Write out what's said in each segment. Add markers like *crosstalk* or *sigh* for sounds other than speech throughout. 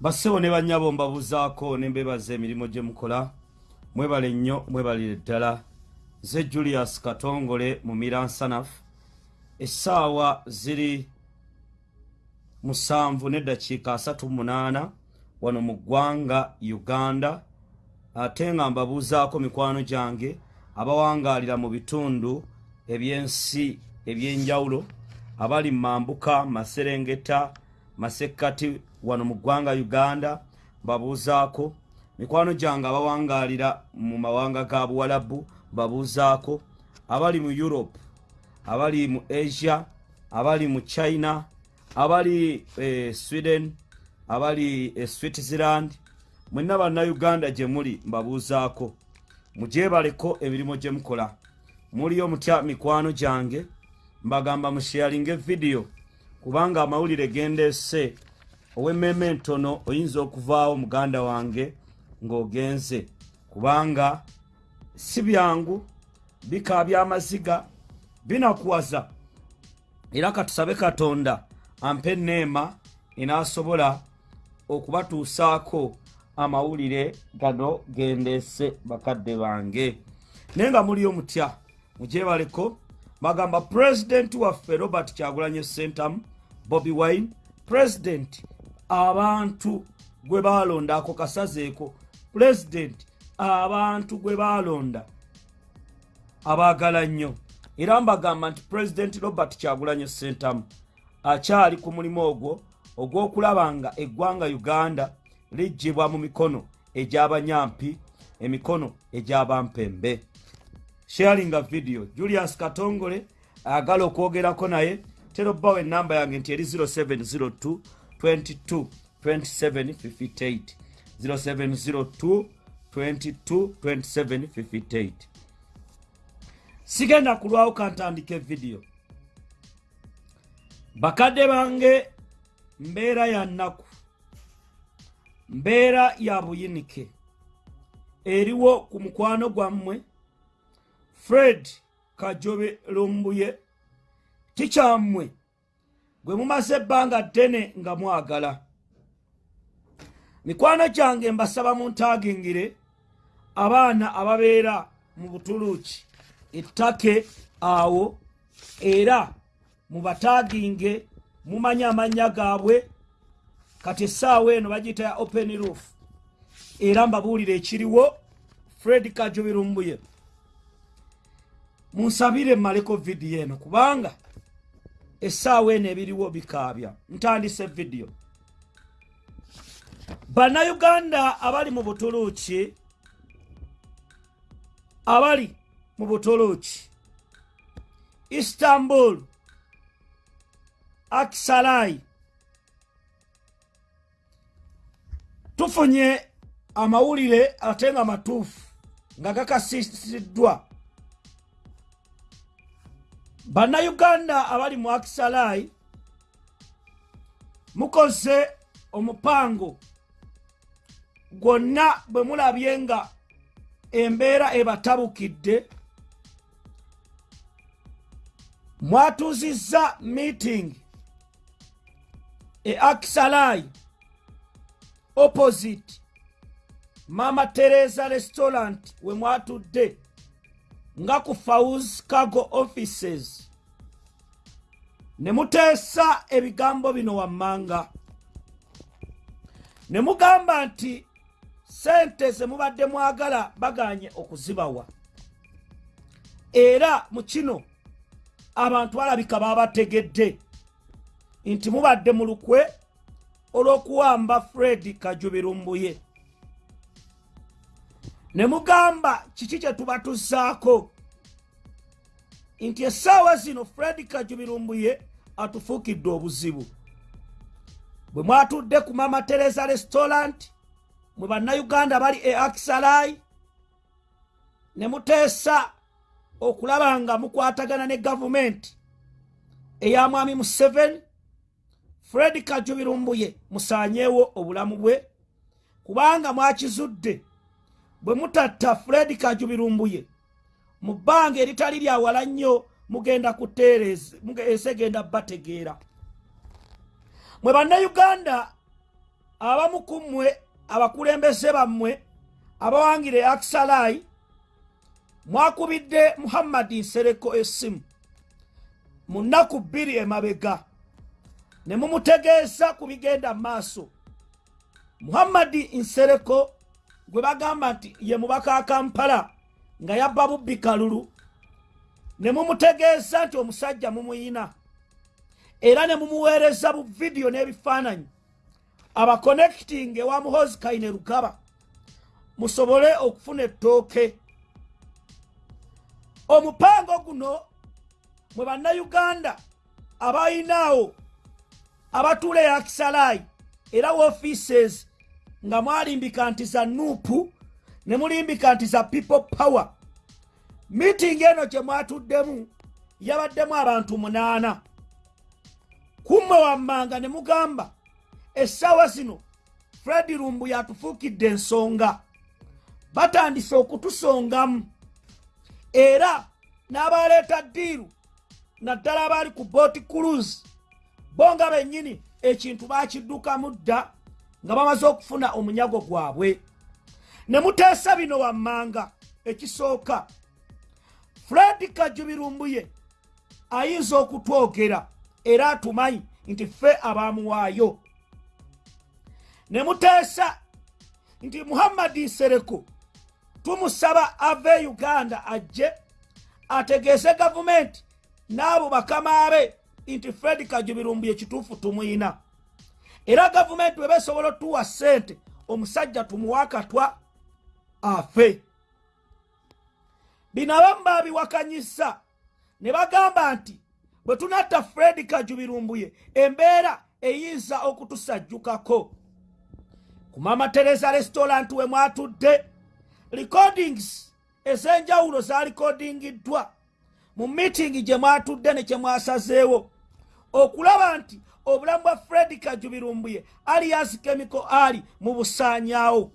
bassebo ne bannyabo mbabuzaako ne mbebaza emirimu gye mukola. Mwebale nnyo mwebalire ddala. Nze julius katongole mu miransanafu essaawa ziri musanvu n'eddakiika asatu munaana wano mu ggwanga uganda. Ate nga mbabuuzaako mikwano gyange abawangaalira mu bitundu ebyensi ebyenjawulo abali mambuka maserengeta masekkati wano mu ggwanga uganda mbabuuzaako mikwano gyange abawangaalira mu mawanga ga buwalabu mbabuuzaako abali mu europe abali mu asia abali mu china abali e, sweden abali e, switzerland. Mwenna bannayuganda gye muli mbabuuzaako. Mugyebaleko emirimu gye mukola. Muliyo mutya mikwano gyange mbagamba musheyalinga evidiyo kubanga amawulire gendeese ow'emmeme entono oyinza okuvaawo muganda wange ng'ogenze kubanga si byangu bikaabya amaziga binakuwaza. Era katusabe katonda ampe neema enaasobola okubatuusaako amawulire gano gendeese bakadde bange. Naye nga muliyo mutya mugyebaleko bagamba pulezidenti waffe robert kyagulanye sentamu bobi wine pulezidenti abantu gwe balonda ako kasazeeko pulezidenti abantu gwe balonda abaagala nnyo. Era mbagamba nti pulezidenti robert kyagulanye sentamu akyali ku mulimu ogwo ogw'okulaba nga eggwanga uganda lijjibwa mu mikono egy'abanyampi emikono egy'abampembe sharinga video julius katongole ayagala okwogerako naye tera obbawo enamba yange nti eri 0702 22 2758 0702 22 2758 sigenda kulwawo kantandika evidiyo bakadde bange mbeera ya nnaku. Mbeera ya buyinike. Eriwo ku mukwano gwammwe fred kajobe lumbuye tikyammwe gwe mumaze ebbanga ddene nga mwagala. Mikwano gyange mbasaba muntagingire abaana ababeera mu butuluuki ettake awo era mubataginge mumanye amannya gaabwe. Kati essaawa eno bagiyita ya open roof era mbabuulire ekiriwo fred kajobirumbuye munsabire mmaleko vidiyo eno kubanga essaawa eno ebiriwo bikaabya. Ntandise vidiyo bannayuganda abali mu butuluuki abali mu butuluuki istanbul akisalai tufunye amawulire ate nga matuufu nga gakasisiddwa bannayuganda abali mu akisalai mukoze omupango gwonna bwe mulabye nga embeera ebatabukidde mwatuuzizza meeting e akisalai opposite mama teresa restaurant we mwatudde nga ku faus cargo offices. Ne muteesa ebigambo bino wammanga. Ne mugamba nti sente ze mubadde mwagala baganye okuzibawa. Era mu kino abantu balabika babategedde nti mubadde mu lukwe olw'okuwamba fred kajubirumbuye ne mugamba kiki kye tubatuzaako nti essaawa zino fred kajubirumbuye atufuukidde obuzibu. Bwe mwatudde ku mama teresa restaurant mwe bannayuganda bali e akisalai ne muteesa okulaba nga mukwatagana ne gavumenti eya mwami museveni fred kajubirumbuye musaanyeewo obulamu bwe kubanga mwakizudde bwe mutatta fred kajubirumbuye mu bbanga eritali lyawala nnyo mugenda kuteereza esegenda bategeera. Mwe bannayuganda abamu ku mmwe abakulembeze bammwe abawangire akisalaayi mwakubidde muhammadi nsereko essimu. Mu nnaku bbiri emabega ne mumutegeeza ku bigenda mu maaso. Muhammadi nsereko gwe bagamba nti ye mubaka akampala nga yabba bubbi kalulu ne mumutegeeza nti omusajja mumuyina era ne mumuweereza bu vidiyo n'ebifaananyi. Abakonekiting ewa muhozi kaine rugaba musobole okufuna ettooke. Omupango guno mwe bannayuganda abayinaawo abatuula eyakisalaayi era woofiises nga mwalimbika nti za nuupu ne mulimbika nti za people power. Miitingi eno gye mwatuddemu yabaddemu abantu munaana. Kummwe wammanga ne mugamba essaawa zino fredi lumbu yatufuukidde ensonga. Batandise okutusongamu. Era n'abaleeta ddiiru naddala abaali ku booti cruise bo nga bennyini ekintu baakiddukamu dda nga bamaze okufuna omunyago gwabwe. Ne muteesa bino wammanga ekisooka. Fredi kajubirumbuye ayinza okutwogera era atumanyi nti ffe abaamuwaayo. Ne muteesa nti muhammadi nsereko tumusaba ave uganda ajje ategeeze gavumenti n'abo bakama be nti fredi kajubirumbu ekituufu tumuyina era gavumenti weba esobola otuwa ssente omusajja tumuwa akatwa afe. Bino abamu baabiwakanyisa ne bagamba nti bwe tunatta fredi kajubirumbuye embeera eyinza okutusajjukako. Ku mama teresa restaurant we mwatudde recordings ez'enjawulo zalikodingiddwa mu miitingi gye mwatudde ne kye mwasazeewo okulaba nti obulamu bwa fredi kajubirumbuye alias kemiko ali mu busaanyaawo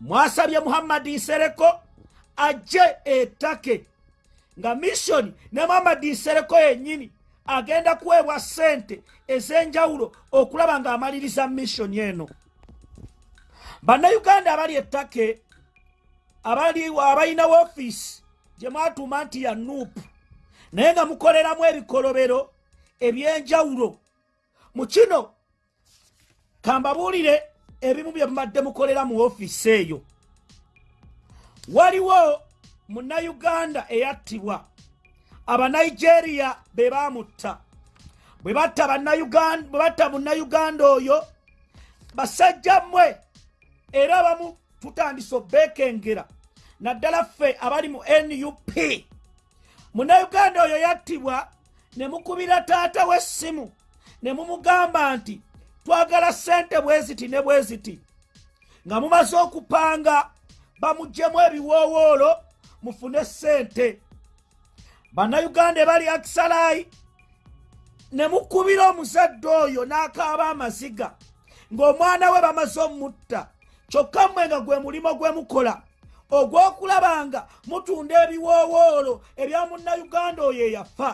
mwasabye muhammadi nsereko ajje ettake nga missoni ne muhammadi nsereko yennyini agenda kuweebwa ssente ez'enjawulo okulaba ng'amaliriza missoni eno. Bannayuganda abali ettake abalina woofiisi gye mwatuuma nti ya nuupu naye nga mukoleramu ebikolobero ebyenjawulo mu kino kambabuulire ebimu bye mubadde mukolera mu woofiisi eyo. Waliwo munnayuganda eyattibwa. Abanigeria be baamutta. Bwe batta munnayuganda oyo basajja mmwe era abamu tutandise obeekengera naddala ffe abali mu nup munnayuganda oyo yattibwa ne mukubira taata w'essimu ne mumugamba nti twagala ssente bwe ziti ne bwe ziti nga mumaze okupanga bamugjemu ebiwoowoolo mufune ssente. Bannayuganda ebali akisalaayi ne mukubira omuzadde oyo n'akaaba amaziga ng'omwana we bamaze omutta. Kyokka mmwe nga gwe mulimo gwe mukola ogw'okulaba nga mutunda ebiwoowoolo ebya munnayuganda oyo eyafa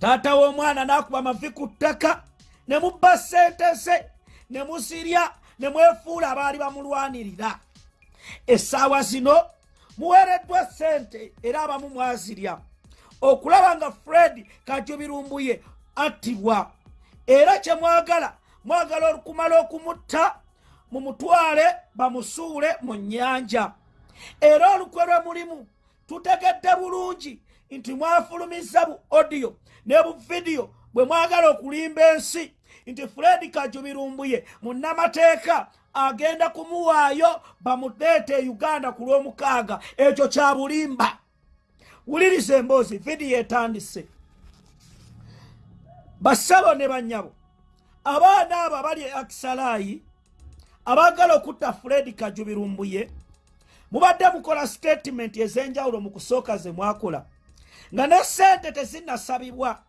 taata w'omwana n'akuba mavi ku ttaka ne mubba ssente ze ne musirya ne mwefuula abaali bamulwanirira. Essaawa zino muweereddwa ssente era abamu mwazirya. Okulaba nga fred kajubirumbuye attibwa era kye mwagala mwagala okumala okumutta mumutwale bamusuule mu nnyanja. Era olukwe lwe mulimu tutegedde bulungi nti mwafulumiza bu odiyo ne bu vidiyo bwe mwagala okulimba ensi nti fredi kajubirumbuye munnamateeka agenda kumuwaayo bamuleete e uganda ku lw'omukaaga. Ekyo kya bulimba. Wuliriza emboozi vidiyo etandise. Bassabo ne bannyabo abaana abo abali e akisalaayi abaagala okutta fredi kajubirumbuye mubadde mukola sitatimenti ez'enjawulo mu kusooka ze mwakola nga ne ssente tezinnasabibwa.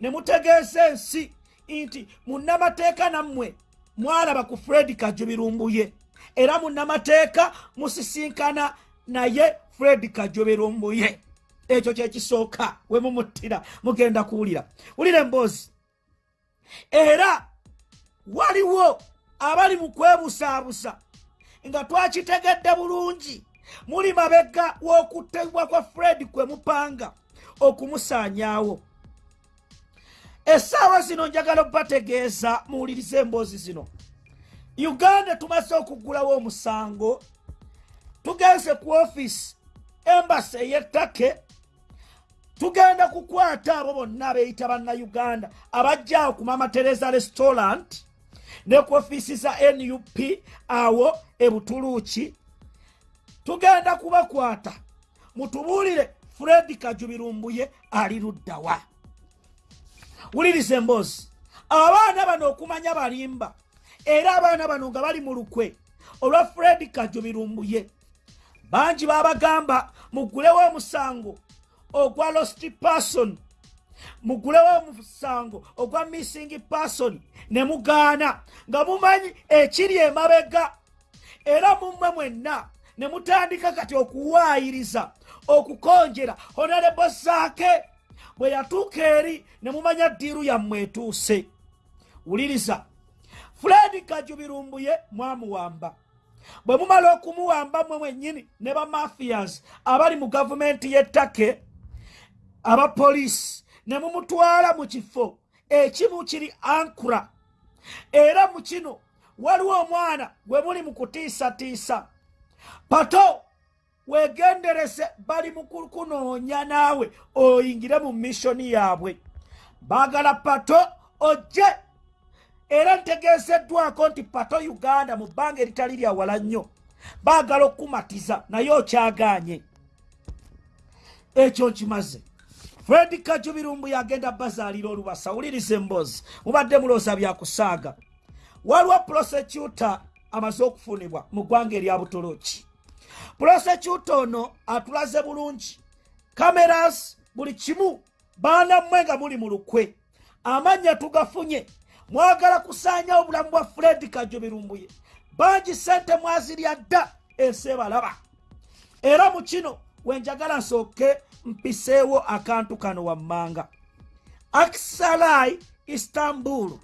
Ne mutegeeza ensi nti munnamateeka nammwe mwalaba ku fredi kajubirumbuye era munnamateeka musisinkana naye fredi kajubirumbuye ekyo kyekisooka we mumuttira mugenda kuwulira. Wulira emboozi era waliwo abali mu kwebusaabusa nga twakitegedde bulungi. Muli mabega w'okuttibwa kwa fred kwe mupanga okumusaanyaawo. Essaawa zino njagala okubategeeza muwulirize emboozi zino. Uganda tumaze okuggulawo omusango tugenze ku ofiisi embasi ey'ettake tugenda kukwata abo bonna abeeyita bannayuganda abajjaawo ku mama teresa restaurant ne ku ofiisi za nup awo e butuluuki tugenda kubakwata mutubuulire fred kajubirumbuye ali luddawa wuliriza emboozi abaana bano okumanya balimba era abaana bano nga bali mu lukwe olwa fred kajubirumbuye bangi babagamba mugulewo omusango ogwa lost person mugulewo omusango ogwa missing person ne mugaana nga mumanyi ekiri emabega era mummwe mwenna ne mutandika kati okuwaayiriza okukonjera honarebo zaake bwe yatuuka eri ne mumanya ddiiru yammwe etuuse. Wuliriza. Fuledi kajubirumbuye mwamuwamba. Bwe mumala okumuwamba mmwe mwennyini ne bamafias abali mu gavumenti y'ettake abapoliisi ne mumutwala mu kifo ekimu kiri ankura. Era mu kino waliwo omwana gwe muli mu kutiisatiisa. Pato weegenderese bali mu kukunoonya naawe oyingire mu missoni yaabwe. Baagala pato ojje! Era ntegeezeddwako nti pato uganda mu bbanga eritali lya wala nnyo. Baagala okukumatiza naye okyagaanye. Ekyo nkimaze. Fredi kajubirumbu yagenda bazaalira olubasa wuliriza emboozi mubadde mulooza byakusaaga waliwo prosecuta amaze okufunibwa mu ggwanga erya butoloki prosecuta ono atulaze bulungi. Cameras buli kimu baana mmwe nga muli mu lukwe. Amannya tugafunye. Mwagala kusaanyawo obulamu bwa fredi kajubirumbuye. Bangi sente mwazirya dda ensi ebalaba. Era mu kino wenjagala nsooke mpiseewo akantu kano wammanga. Aksalai istanbul.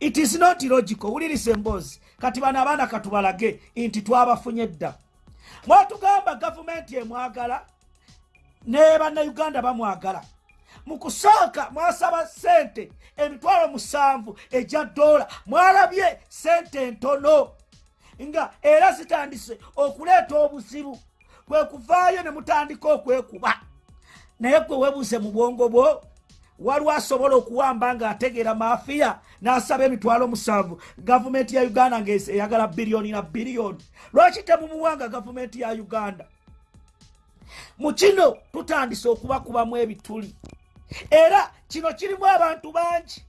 It is not logical. Wulirisa emboozi kati bano abaana katubalage nti twabafunye dda. Mwatugamba gavumenti emwagala ne bannayuganda bamwagala. Mu kusooka mwasaba sente emitwalo musanvu egya dola mwalabye sente ntono nga era zitandise okuleeta obuzibu kwe kuvaayo ne mutandika okwekuba. Naye gwe webuze mu bwongo bwo waliwo asobola okuwamba ng'ategeera maafiya n'asaba emitwalo musanvu. Gavumenti ya uganda ngaeyagala biliyoni na biliyoni lwaki temumuwanga gavumenti ya uganda? Mu kino tutandise okubakubamu ebituli. Era kino kirimu abantu bangi.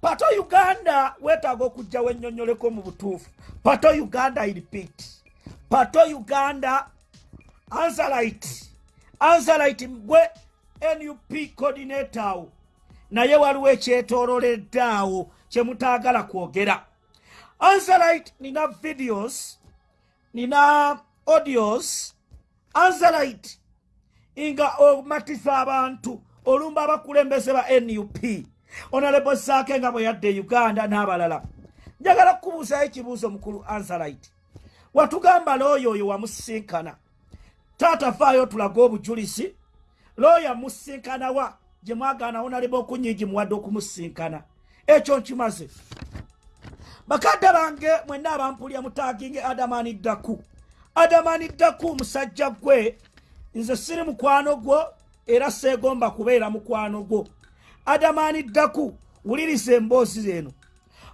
Pato uganda weetaaga okugjawo ennyonnyoleko mu butuufu. Pato uganda i repeat pato uganda ansalite ansalite gwe nup coordinator awo naye waliwo ekyetoololedde awo kyemutaagala kwogera. Ansalite nina videos nina audios. Ansalite nga omatiza abantu olumba abakulembeze ba nup onalebo saake nga bwe yadde e uganda n'abalala. Njagala kukubuuzayo ekibuuzo mukulu ansalite watugamba looyo oyo wamusisinkana taata faayo tulage obujulizi looya musinkanawa gye mwagaanawo naleba okunyigi muwadde okumusisinkana ekyo nkimaze. Bakadde bange mwenna abampulya mutaginge adamani ddaku adamani ddaku musajja gwe nze siri mukwano gwo era seegomba kubeera mukwano gwo. Adamani ddaku wuliriza emboozi eno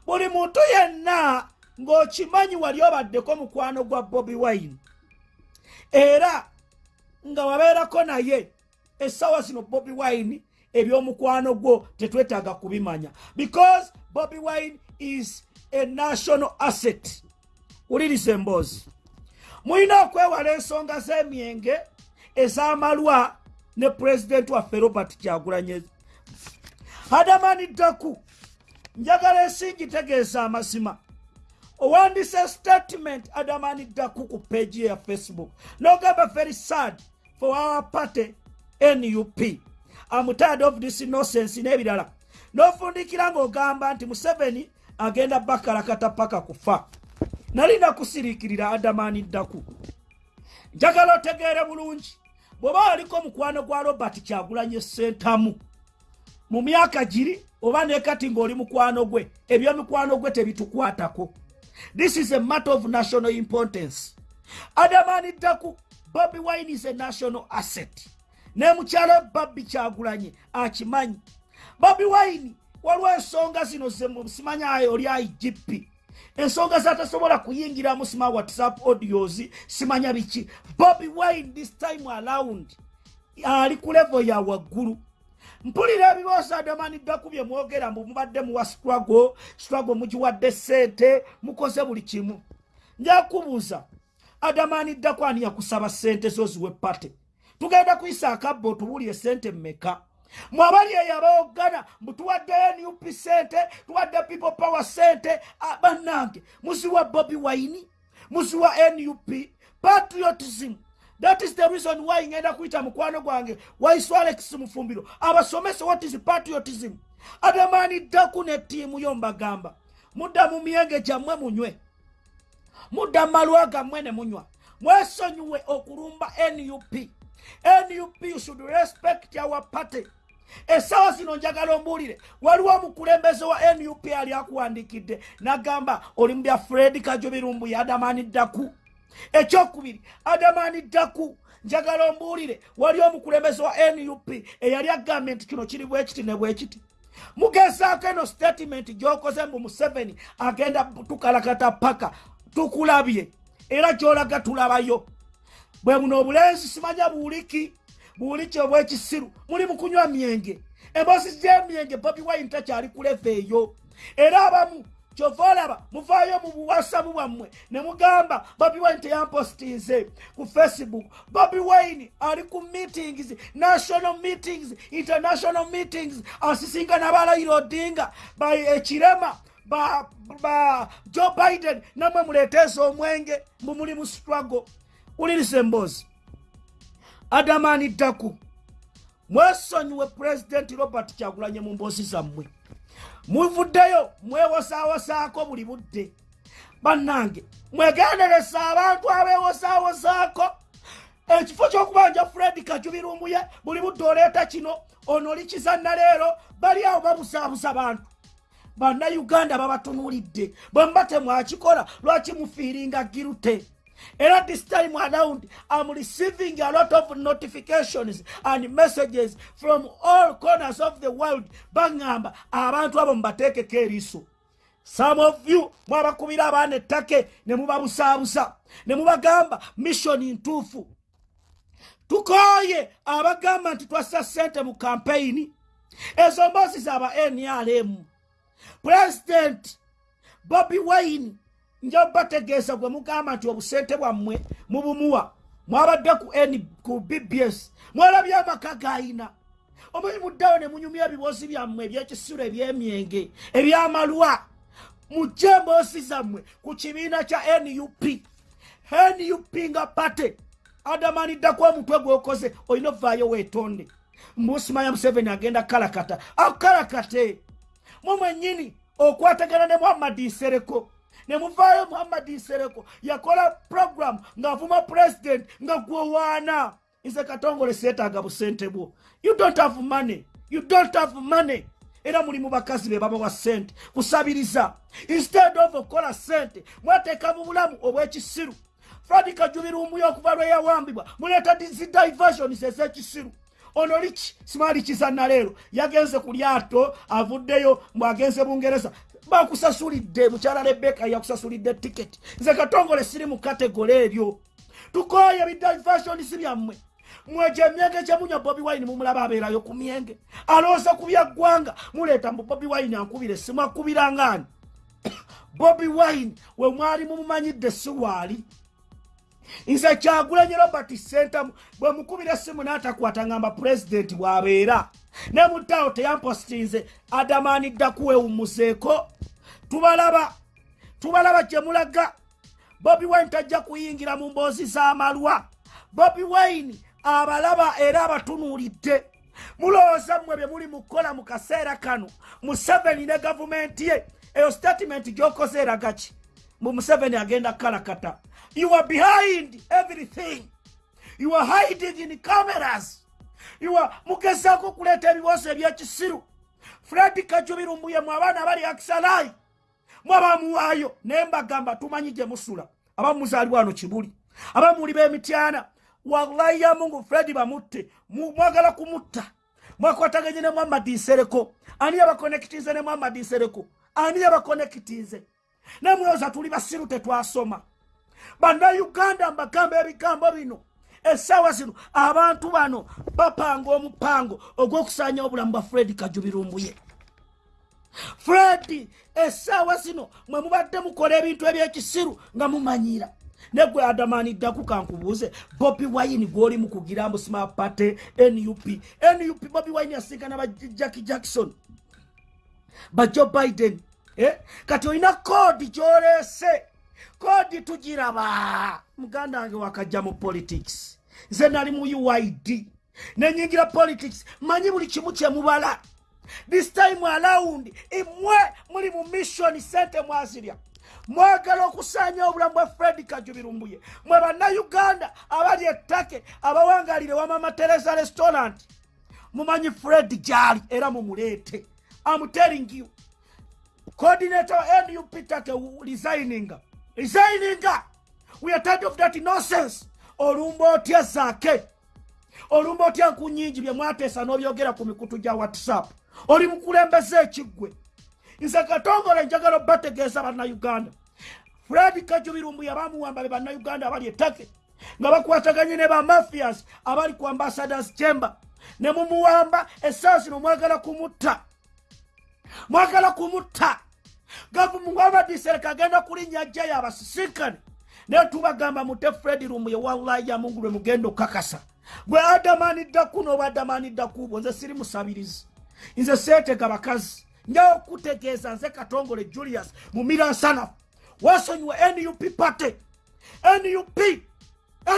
buli muntu yenna ng'okimanyi wali obaddeko mukwano gwa bobi wine era nga wabeerako naye essaawa zino bobi wine ebyomukwano gwo tetwetaaga kubimanya. Because bobi wine is a national asset. Wuliriza emboozi mulina okwewala ensonga z'emyenge ez'amalwa ne pulezidenti waffe robert kyagulanye hadamani ddaku njagala ensingi tegeeza amazima owandise statement adamani ddaku ku ye ya facebook. Nogamba very sad for our party nup am tired of this nonsense n'ebirala n'ofundikira ng'ogamba nti museveni agenda bakalakata paka kufa. Nali nakusiriikirira adamani ddaku njagala otegeere bulungi. Bw'oba waliko mukwano gwa robert kyagulanye sentamu mu myaka giri oba nekati ng'oli mukwano gwe ebyomikwano gwe tebitukwatako. This is a matter of national importance. Adamani ddaku bobi wine is a national asset ne mukyala babbi kyagulanye akimanyi. Bobi wine waliwo ensonga zino simanyayo oli igp ensonga zatasobola kuyingiramu sima whatsapp audios simanya biki? Bobi wine this time around ali ku levo ya waggulu. Mpulira ebiroosa adamaniddaku bye mwogera mbu mubadde muwa strago strago mugiwadde sente mukoze buli kimu. Njakubuuza adamaniddaku ani yakusaba sente zoziwe pate tugenda kuyisa akabba otubuulire sente mmeka? Mwabali eyo abaogana mbutuwadde nup sente tuwadde people power sente bannange muziwa bobi waini muziwa nup patriotism. That is the reason why ngenda kuyita mukwano gwange waisu alex mufumbiro. Abasomese what is patriotism? Adamani ddaku ne ttiimu yo mbagamba mudda mu myenge gyammwe munywe. Mudda malwa gammwe ne munywa. Mwesonyiwe okulumba nup nup should respect our party. Essaawa zino njagala ombuulire. Waliwo omukulembeze wa nup ali akuwandikidde. Nagamba oli mubya fred kajo birumbu ya adamani ddaku. Ekyokubiri adamani ddaku njagala ombuulire. Wali omukulembeze wa nup eyali agambye nti kino kiri bwekiti ne bwekiti mugezaako eno statement gyokoze mbu museveni agenda tukalakata paka tukulabye. Era gyolaga tulabayo bwe buno obulenzi simanya buuliki. Buuliki obwekisiru muli mukunywa myenge. Emboozi gy'emyenge bobi wine takyali kuleva eyo. Era abamu kyova olaba muvaayo mu buwasabu bwammwe ne mugamba bobi wine teyampostinze ku facebook. Bobi wine ali ku meetings national meetings international meetings asisinkana balayira odinga by ekirema ba, joe biden namwe muleeteesa omwenge mbu muli mu struggle ulirisa emboozi adamani ddaku mwesonyiwe pulezidenti robert kyagulanye mu mboozi zammwe. Muvuddeyo mwewosaawosaako buli budde. Bannange mwegenderesa abantu abeewosaawosaako ekifo ky'okubanja fred kajubirumuye buli budde oleeta kino ono olikizanna leero bali awo babusaabusa bantu. Bannayuganda babatunuulidde bwe muba temwakikola lwaki mufiiringa girute era this time around i'm receiving a lot of notifications and messages from all corners of the world. Baŋŋamba abantu abo mubateekeko eriiso some of you mwabakubira abaana ettake ne mubabusaabusa ne mubagamba missioni ntuufu. Tukooye abagamba nti twassa ssente mu kampeyini ezo mboozi zaba nrm president bobi wine nja bategeeza gwe mugamba nti obusente bwammwe mubumuwa. Mwabadde ku n ku bbs mwalabye amaka gayina. Omanyi muddawo ne munyumya ebibozi byammwe ebyekisiro ebyemyenge ebyamalwa. Mujje emboosi zammwe ku kibiina kya nup nup nga pate adamaniddaku omutwe gwokoze olina ovaayo weetonde. Mbusimanya museveni agenda kalakata akalakate mumwenyini okwatagana ne muhammadi nsereko ne muvaayo muhammadi nsereko yakola program ng'avuma president nga gwewaana nze katongole seetaaga busente bwo. You don't have money. You don't have money. Era muli mu bakazi be babawa sente kusabiriza. Instead of okukola sente mwateeka mu bulamu obw'ekisiru. Fradi kajubirumuyo okuva lwe yawambibwa muleeta zidiversions ez'ekisiru. Ono liki simaali kizanna leero yagenze ku lyato avuddeyo mbwagenze bungereza bakusasulidde mukyala rebeka yakusasulidde tiketi nze katongole siri mu kategole eryo tukoye ebidiversions byammwe. Mwejo emyenge gyemunywa bobi wine mumulaba abeerayo ku myenge. Alowooza ku byaggwanga muleeta mbu bobi wine ankubire simu akubirangaani *coughs* bobi wine we mwali mumumanyidde siwaali nze kyagulanye robert sentamu bwe mukubira essimu n'atakwata ngamba pulezidenti bw'abeera ne muttawo teyampositinze adamanidda kuwewumuseeko. Tubalaba tubalaba gye mulaga. Bobi wine tajja kuyingira mu mboozi z'amalwa. Bobi wine abalaba era abatunuulidde. Mulowooza mmwe bye muli mukola mu kaseera kano museveni ne gavumenti ye. Eyo statement gyokoze eraga ki? Mbu museveni agenda kalakata you are behind everything. You are hiding in cameras are mugezaako okuleeta ebibuuzo ebyekisiru fred kajubirumbuye mu abaana abali akisalai mwabamuwaayo naye mbagamba tumanyi gye musula. Abamuzaalibwa wano kibuli abamuli b'emityana wallahi ya mungu fredi bamutte Mu- mwagala kumutta. Mwakwataganye ne muhammadi nsereko. Ani yabakonekitize ne muhammadi nsereko? Ani yabakonekitize nemulowooza tuli basiru tetwasoma. Bannayuganda mbagamba ebigambo bino essaawa zino abantu bano bapanga omupango ogw'okusaanya obulamu bwa fredi kajubirumbuye. Fredi essaawa zino mwe mubadde mukola ebintu ebyekisiru nga mumanyira. Negwe adamaniddaku kankubuuze bobi wine gwoli mukugira mbu smapate nup nup bobi wine yasinkana ba jacki jackson. Ba joe biden eh? kati olina koodi gyoleese koodi tugiraba muganda wange wakajja mu politics. Nze nali mu uid nenyingira politics. Manyi buli kimu kyemubala this time around imwe muli mu mission sente mwazirya. Mwagala okusaanya obulamu bwa fred kajubirumbuye. Mwe bannayuganda abali ettake abawangalire wamama teresa restaurant. Mumanyi fred gyali era mumuleete. Am telling you. Coordinator wa nup take resigninga resigninga we are tired of that nonsense. Olumba otya zaake? Olumba otya nku nyingi bye mwateesa n'obyogera ku mikutu gya whatsapp? Oli mukulembeza ekiggwe nze katongole njagala obategeeza bannayuganda. Fred kajubirumbu yabamuwamba be bannayuganda abali ettake nga bakwataganye ne bamafias abali ku ambassadors chamber ne mumuwamba essaawa zino mwagala kumutta. Mwagala kumutta gavumuwamadisereka agenda kulinnya jjayo abasisinkane naye tubagamba mute fred rumbuye wallahi ya mungu lwe mugenda okakasa gwe adamaniddaku n'oba adamaniddaku bwo nze siri musabirizi nze seetega bakazi. Njawo okutegeeza nze katongole julius mu miransanafu wasonyiwe nup pate. Nup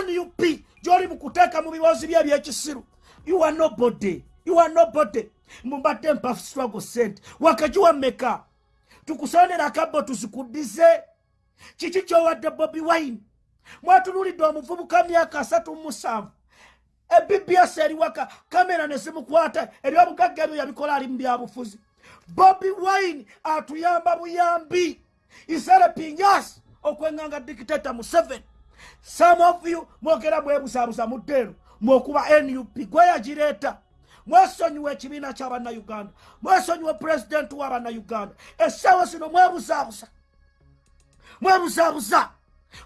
nup gyoli mukuteeka mu biwozi bye ebyekisiru. You are nobody. You are nobody. Mbadde mpa struggle sente wakagiwa tukusonera akabbo tuzikuddize kiki kyowadde bobi wine? Mwatunulidde omuvubuka myaka asatu musanvu. Ebbs eriwaka kamera nezimukwata ebyobugagga ebyo yabikola ali mu byabufuzi bobi wine atuyamba buyambi. Iserepingas okwenganga dikitata museveni some of you mwogera bwebuzabuza muddeero mwokuba nup gweyagireeta mwesonyiwa ekibiina kyabannayuganda mwesonyiwa pulezidenti w'abannayuganda essaawa zino mwebuzaabuza. Mwebuzaabuza.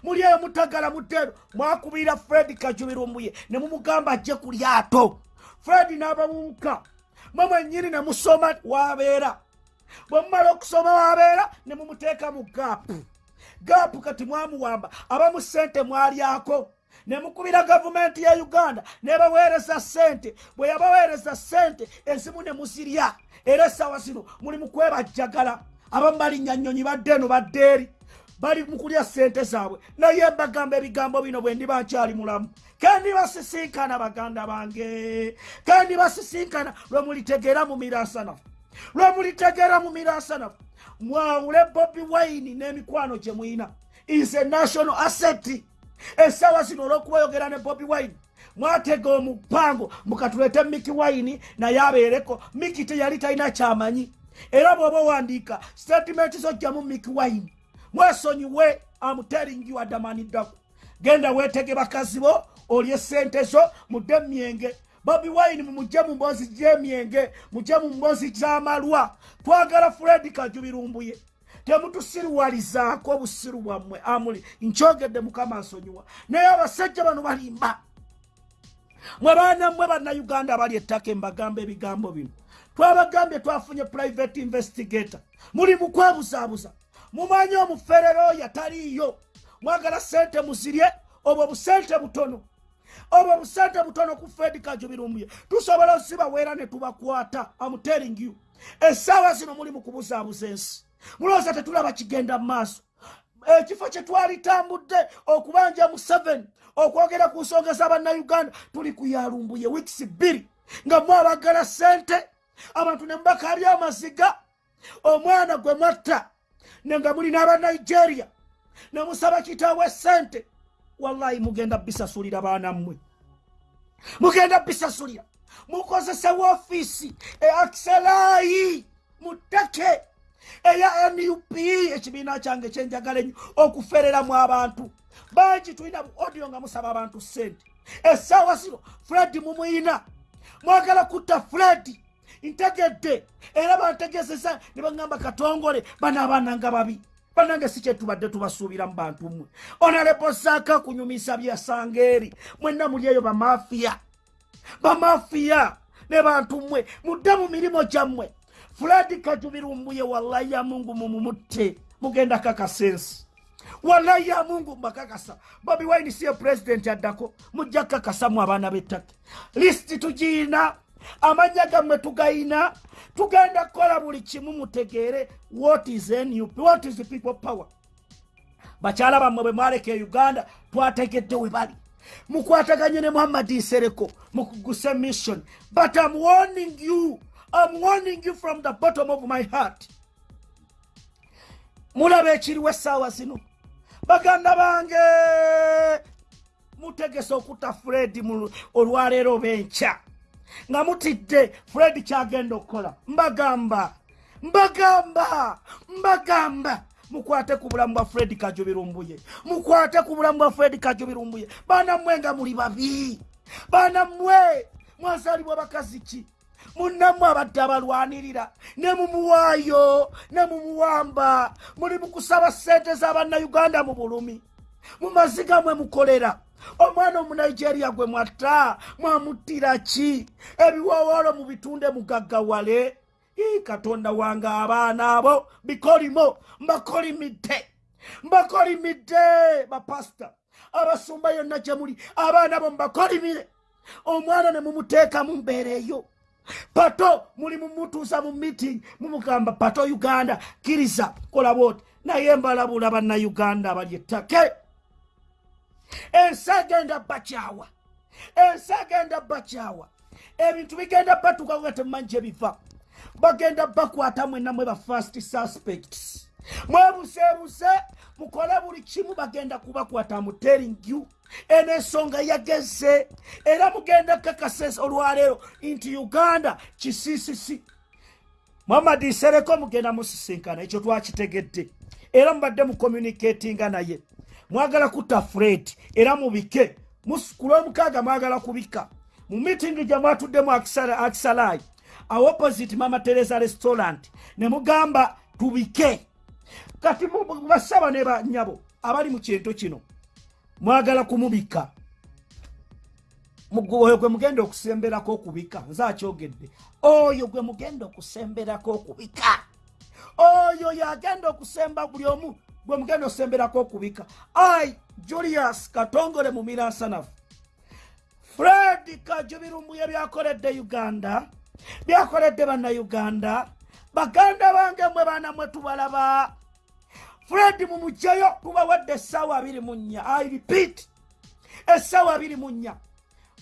Muli eyo mutagala muddeero mwakubira fred kajubirumbuye ne mumugamba ajje ku lyato. Fred n'ababuuka. Mwe mwennyini ne musoma wabeera. Bwe mumala okusoma wabeera ne mumuteeka mu gaapu. Gaapu kati mwamuwamba. Abamu sente mwalyako ne mukubira gavumenti ya uganda nebaweereza sente bwe yabaweereza sente ezimu ne muzirya era essaawa zino muli mu kwebajjagala. Abamu balinnya nnyonyi badde eno badde eri. Bali mu kulya sente zaabwe. Naye mbagamba ebigambo bino bwe ndiba nkyali mulamu. Kandi basisinkana baganda bange. Kandi basisinkana lwe mulitegeera mu miransanafu lwe mulitegeera mu miransanafu mwawule bobi wine n'emikwano gye muyina. Is a national asset essaawa zino olw'okubayogera ne bobi wine mwatega omupango mukatulete miki wine naye abeereko. Miki teyali talina kyamanyi. Era bw'oba owandiika statement zojjamu miki wine. Mwesonyiwe amuteeringi waddamaniddaku genda weetege bakazi bo olye sente zo mudde myenge bobi wine mumugye mu mboozi gy'emyenge mugye mu mboozi gy'amalwa. Twagala fred kajubirumbuye temutusiriwalizaako obusiru bwammwe. Amuli nkyogedde mukama nsonyiwa. Naye abasajja bano balimba. Mwe baana mmwe bannayuganda abali ettaka embagamba ebigambo bino twabagambye twafunye private investigator. Muli mu kwebuzaabuza. Mumanyi omuferero oyo ataliiyo? Mwagala sente muzirye obwo busente butono. Obwo busente butono ku fedi kajubirumbuye. Tusobola osibaweera ne tubakwata. Amuteringiu essaawa zino muli mu kubuzaabuza ensi mulowooza tetulaba kigenda mu maaso. Ekifo kye twalitambudde okubanja mu 7 okwogera ku nsonga z'abannayuganda tuli kuyalumbuye wiikisi bbiri nga mwabagala sente abantu ne mubakaabya amaziga omwana gwe mwatta nenga mulina abanigeria nemusaba kitaawe sente wallahi mugenda bisasulira baana mmwe. Mugenda bisasulira mukozese woofiisi eakisalayi muttake eya nup ekibiina kyange kyenjagala ennyo okufereramu abantu. Bangi tulina odio nga musaba abantu sente. Essaawa zino fred mumuyina. Mwagala kutta fred ntegedde. Era bantegezeza ne baŋŋamba katongole banaabaananga babi. Banange si kyetubadde tubasuubira mu bantu mmwe. Onalebo saaka kunyumisa byasanga eri mwenna muli eyo bamafiya bamafiya ne bantu mmwe. Mudde mu mirimu gyammwe fuladi kajubirumbuye wallahi ya mungu mumumutte mugenda kakasensi. Wallahi ya mungu mbakakasa. Bobi wine siye pulezidenti addako mujja kakasamu abaana b'ettaka. Lisiti tugiina amanya gammwe tugayina tugenda kukola buli kimu mutegeere what is nup what is people power. Bakyala bammwe bwe mwaleka e uganda twategedde we bali. Mukwataganye ne muhammadi nsereko mukuguse mission. But im warning you im warning you from the bottom of my heart. Mulaba ekiriwo essaawa zino. Baganda bange mutegese okutta fred olwaleero benkya nga mutidde fred kyagenda okukola. Mbagamba mbagamba mbagamba. Mukwate ku bulamu bwa fred kajubirumbuye mukwate ku bulamu bwa fred kajubirumbuye baana mmwe nga muli babi. Baana mmwe mwazaalibwa bakazi ki munnammwe abadde abalwanirira ne mumuwaayo ne mumuwamba muli mu kusaba ssente z'abannayuganda mu bulumi. Mu maziga mwe mukolera omwana omunigeria gwe mwatta mwamuttira ki? Ebiwowoolo mu bitunde mugaggawale katonda wange abaana abo bikolimo mbakolimidde mbakolimidde bapasita abasumba yonna gye muli abaana bo mubakolimire omwana ne mumuteeka mu mbeera eyo pato muli mumutuusa mu meeting mumugamba pato uganda kiriza kola bwoti. Naye mbalabula bannayuganda abali ettake ensi agenda bakyawa ensi agenda bakyawa. Ebintu bigenda batuka nga temumanyi gye biva. Bagenda bakwata mwenna mwe ba first suspects mwebuseebuse mukole buli kimu bagenda kubakwata mu telling you. Eno ensonga yageze. Era mugenda kakasa olwaleero nti uganda kisiisisi muhammadi nsereko mugenda musisinkana ekyo twakitegedde. Era mubadde mucommunicatinga naye. Mwagala kutta fred era mubike. Ku lwomukaaga mwagala kubika. Mu mitingi gye mwatuddemu akisalaayi awo opposite mama teresa restaurant ne mugamba tubike kati basaba ne banyabo abali mu kintu kino mwagala kumubika. Oyo gwe mugenda okusemberako okubika nze akyogedde oyo gwe mugenda okusemberako okubika. Oyo yagenda okusemba buli omu gwe mugenda okusemberako okubika. Ai julius katongole mu miransanafu fred kajubirumbuye byakoledde uganda byakoledde bannayuganda. Baganda bange mwe baana mwe tubalaba fred mumugjayo tubawadde essaawa abiri mu nnya i repeat essaawa abiri mu nnya.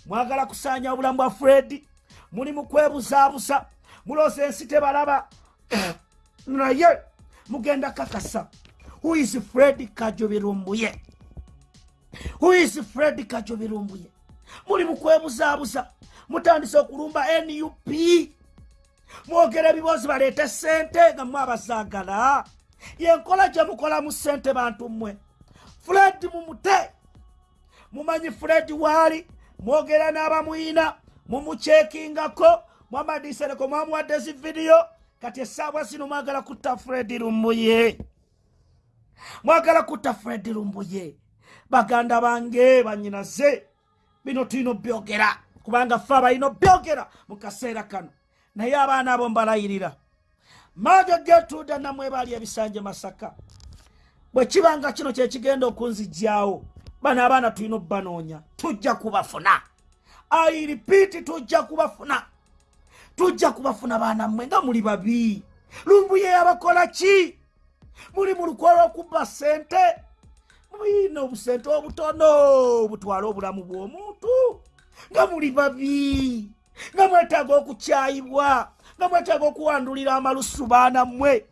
Mwagala kusaanya obulamu bwa fred muli mu kwebuzaabuza muloosa ensi tebalaba. *coughs* Naye mugenda kakasa. Who is fred kajubirumbuye who is fred kajubirumbuye muli mu kwebuzaabuza mutandise okulumba nup mwogera ebibozi baleete sente nga mwe abazaagala yenkola gye mukola mu sente bantu mmwe. Fred mumute mumanyi fred waali mwogera n'abamuyina mumukyekingako mwamadisereko mwamuwadde zi vidiyo kati esaabwa zino mwagala kutta fred lumbuye. Mwagala kutta fred lumbuye. Baganda bange banyinaze bino tulina obyogera kubanga fe abalina obyogera mu kaseera kano naye abaana abo mbalayirira maaga getuuda namwe baali ebisanje masaka. Bwe kibanga kino kyekigenda okunzijjawo bano abaana tulina obbanoonya tujja kubafuna. Airipiiti tujja kubafuna. Tujja kubafuna baana mmwe nga muli babi. Lumbuye yabakola ki? Muli mu lukola okubba sente muyina obusente obutono butwala obulamu bw'omuntu nga muli babi nga mwetaaga okukyayibwa nga mwetaaga okuwandulira amalusu baana mmwe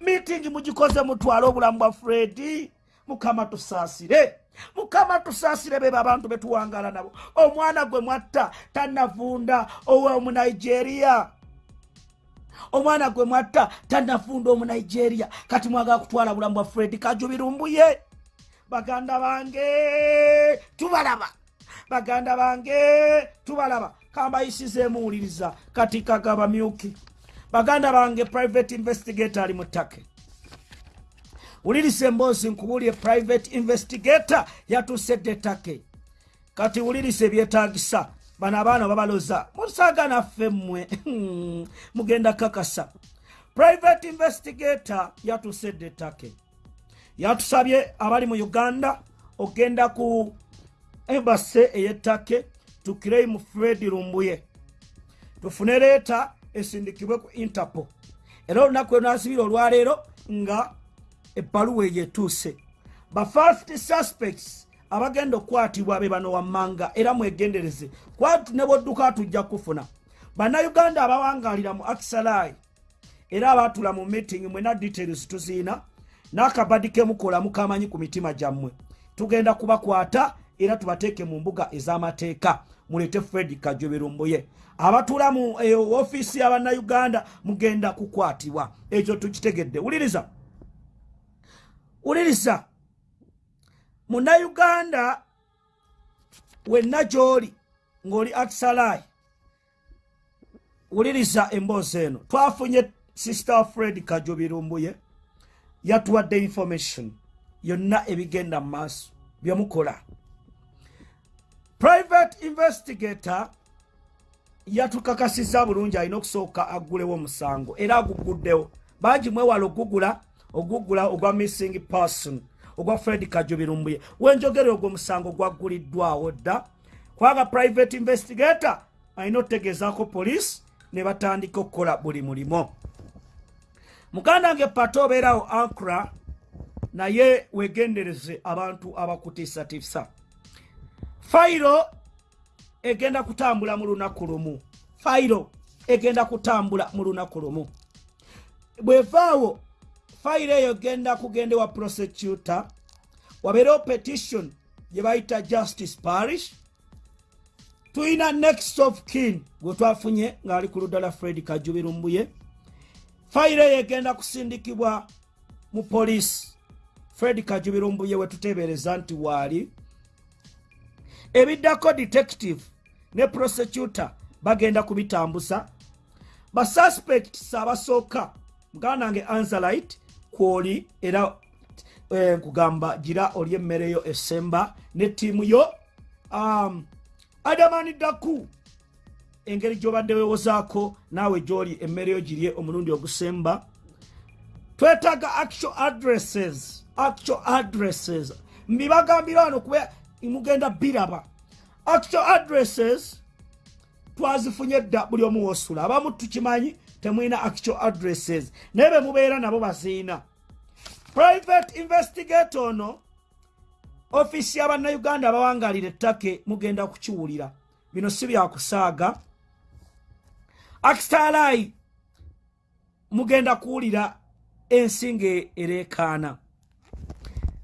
miitingi mugikoze mutwale obulamu bwa fredi mukama tusaasire. Mukama tusaasire bebe abantu betuwangala nabo. Omwana gwe mwatta tanavunda owomunigeria omwana gwe mwatta tanafunda omunigeria kati mwagala kutwala bulamu bwa fred kajubirumbuye. Baganda bange tubalaba. Baganda bange tubalaba kambayisize muwuliriza kati kagabamyuki baganda bange private investigator ali mutake wulirisa emboozi nkubulye private investigator yatusedde take kati wulirisa ebyetagisa bano abaana babaloza musaga naffe mmwe. *laughs* Mugenda kakasa. Private investigator yatusedde ettake. Yatusabye abali mu uganda ogenda ku embase ey'ettake tukirei mu fred lumbuye. Tufune leeta esindikibwe ku interpol. Era olunaku lwenasibira olwaleero nga ebbaluwa eyo etuuse. Ba first suspects abagenda okukwatibwa be bano wammanga era mwegendereze. Kwatu ne bwodduka tujja kufuna. Bannayuganda abawangalira mu akisalai era abatula mu meeting mwena details tuziina n'akabadi kemukola mukamanyi ku mitima gyammwe. Tugenda kubakwata era tubateeke mu mbuga ez'amateeka mulete fred kajoberumbuye abatula mu ofiisi y'abannayuganda mugenda kukwatibwa. Ekyo tukitegedde. Wuliriza. Wuliriza. Munnayuganda wenna gy'oli ng'oli akisalai wuliriza emboozi eno. Twafunye sister fred kajobirumbuye yatuwadde information yonna ebigenda mu maaso byemukola private investigator yatukakasiza bulungi alina okusooka aggulewo omusango era aguguddewo. Bangi mwewala ogugula ogugula ogwa missing person ogwa fred kajobirumbuye wenjogere ogwo omusango gwagguliddwawo dda. Kubanga private investigator alina otegeezaako poliisi ne batandika okukola buli mulimo muganda nge pato obeerawo ankra naye wegendereze abantu abakutiisatiisa fayiro egenda kutambula mu lunaku lumu. Fayiro egenda kutambula mu lunaku lumu. Bwevaawo fayiro eyo genda kugenda wa prosecutor wabeerewo petition gye bayita justice parish. Tulina next of kin gwe twafunye ng'ali ku luddala fred kajubirumbuye fayiro eyo egenda kusindikibwa mu poliisi fred kajubirumbuye we tuteebereza nti waali ebiddako detective ne prosecutor bagenda kubitambuza basuspects abasooka muganda nange anzalite kwoli era eh, nkugamba gira oli emmereyo esemba ne ttiimu yo um, adamani daku engeri gyobadde wewozaako naawe gyoli emmereyo girye omulundi ogusemba twetaaga actual addresses actual addresses. Mbibagambira wano kuba mugenda biraba. Actual addresses twazifunye dda buli omu wosula. Abamu tukimanyi temwina actual addresses. Naye be mubeera nabo baziina. Private investigator ono ofiisi y'abannayuganda abawangalira ettake mugenda kukiwulira. Bino si byakusaaga akistalai mugenda kuwulira ensinga ereekaana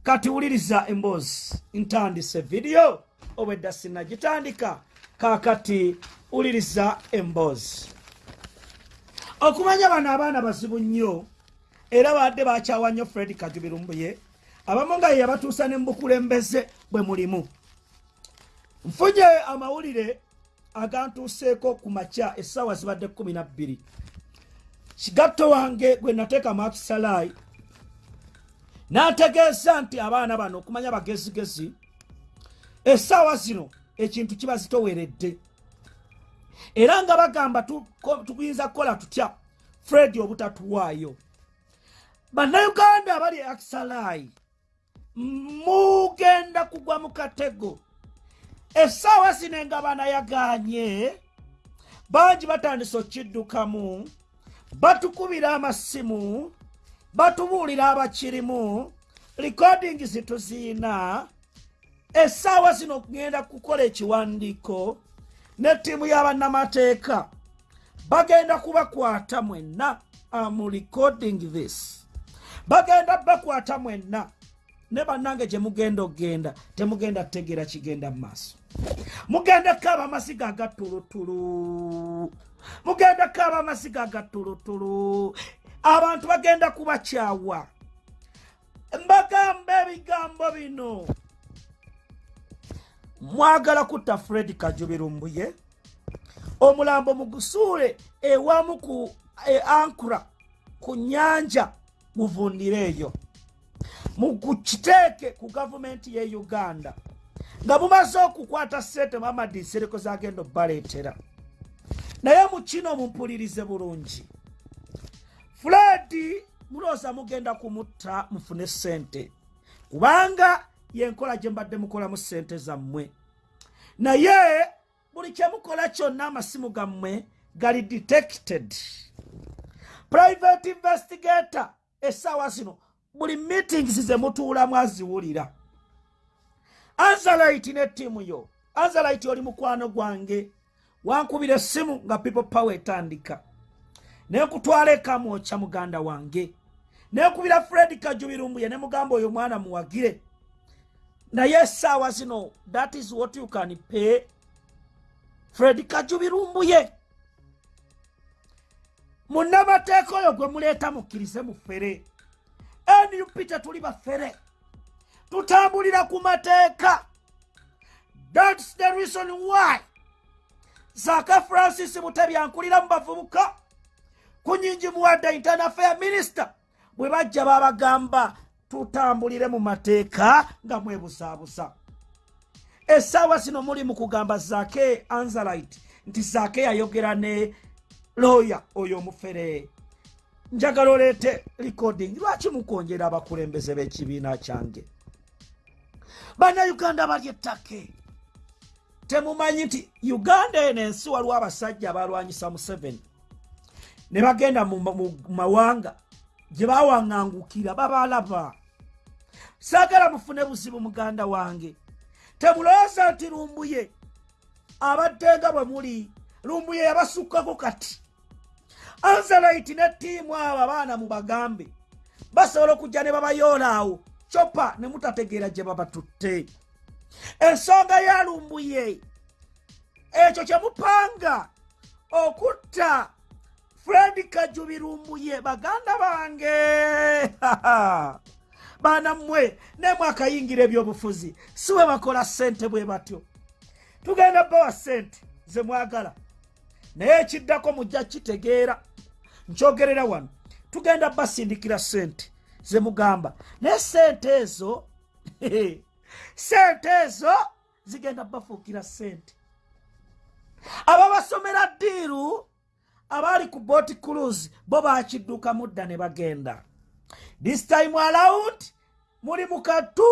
kati wuliriza emboozi ntandise vidiyo obwedda sinagitandika. Kaakati wuliriza emboozi. Okumanya bano abaana bazibu nnyo era badde bakyawa nnyo fred kajubirumbuye abamu nga ye yabatuusa ne mubukulembeze bwe mulimu. Nfunye amawulire agantuuseeko ku makya essaawa zibadde 12 kigatto wange gwe nateeka makisalai n'ategeeza nti abaana bano okumanya bagezigezi essaawa zino ekintu kiba zitoweredde era nga bagamba tuyinza kukola tutya? Fred obutatuwaayo. Bannayuganda abali akisalai mugenda kugwa mu katego. Essaawa zino nga banayaganye bangi batandise okiddukamu batukubira amasimu batubuulira abakirimu likodingi zituziina essaawa zino kugenda kukola ekiwandiiko ne ttiimu y'abannamateeka. Bagenda kubakwata mwenna am recording this. Bagenda bakwata mwenna ne bannange gye mugenda okgenda temugenda kutegeera kigenda mu maaso. Mugenda kukaaba amasiga agatulutulu mugenda kukaaba amasiga agatulutulu abantu bagenda kubakyawa. Mbagamba ebigambo bino. Mwagala kutta fred kajubirumbuye omulambo mugusuule ewamu ku e ankura ku nyanja muvundire eyo mukiteeke ku gavumenti ye uganda. Nga mumaze okukwata sente mamadi sereko zagenda obbaleetera. Naye mu kino mumpulirize bulungi fred mulooza mugenda kumutta mufune sente kubanga yenkola gye mbadde mukolamu sente zammwe. Naye buli kyemukola kyonna amasimu gammwe gali detected. Private investigator essaawa zino buli meetings ze mutuulamu aziwulira anzalite ne ttiimu yo. Anzalite oli mukwano gwange. Wankubira essimu nga people power etandika nekutwala ekamwokya muganda wange. Nekubira fred kajubirumbuye ne mugamba oyo mwana muwagire. Naye essaawa zino that is what you can pay. Fred kajubirumbuye. Munnamateeka oyo gwe muleeta mukkirize mufere nup tetuli bafere tutambulira ku mateeka. Thats the reason why zaaka francis mutebyankulira mu bavubuka ku nyingi muwadde internal fair minister. Bwe bajja babagamba tutambulire mu mateeka nga mwebusaabusa essaawa zino muli mu kugamba zaake anzalite nti zaake yayogera ne looya oyo omufere. Njagala oleete recording lwaki mukonjera abakulembeze b'ekibiina kyange? Bannayuganda bali ettake. Temumanyi nti uganda eno ensi waliwo abasajja abalwanyisa museveni ne bagenda mu mawanga gye bawaŋŋangukira babalaba. Saagala mufune buzibu muganda wange. Temulowooza nti lumbuye abaddenga bwe muli lumbuye yabasukkako kati. Anzalite ne ttiimu abo abaana mu bagambe basobola okujja ne babayoola awo copa ne mutategeera gye babatutte. Ensonga ya lumbuye ekyo kye mupanga okutta fred kajubirumbuye baganda bange. *laughs* Baana mmwe nemwakayingira ebyobufuzi si bwe bakola sente bwe batyo. Tugenda bawa sente ze mwagala. Naye ekiddako mujja kitegeera. Nkyogerera wano. Tugenda basindikira sente ze mugamba. Naye sente ezo *laughs* sente ezo zigenda bafuukira sente ababasomera ddiiru abaali ku boat cruise bo bakidduka mudda ne bagenda. This time around muli mukatu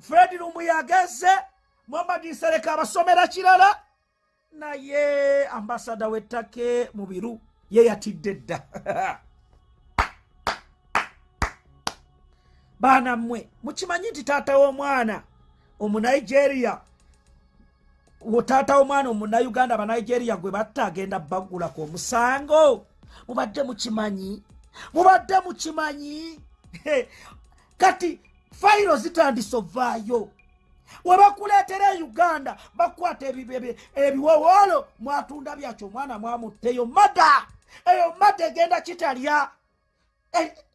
fred lumu yageze muhammad sereka abasomera kirala. Naye ambasada w'ettake mu biru ye yatidde dda. *laughs* Baana mmwe mukimanyi nti taata w'omwana omunigeria taata w'omwana omunauganda abanigeria gwe batta agenda baggulako omusango? Mubadde mukimanyi? Mubadde mukimanyi? *laughs* Kati fayiro zitandise ovaayo webakuleetera e uganda bakwata ebiwowoolo mwatunda byakyo omwana mwamutteyo mada. Eyo mada egenda kitalya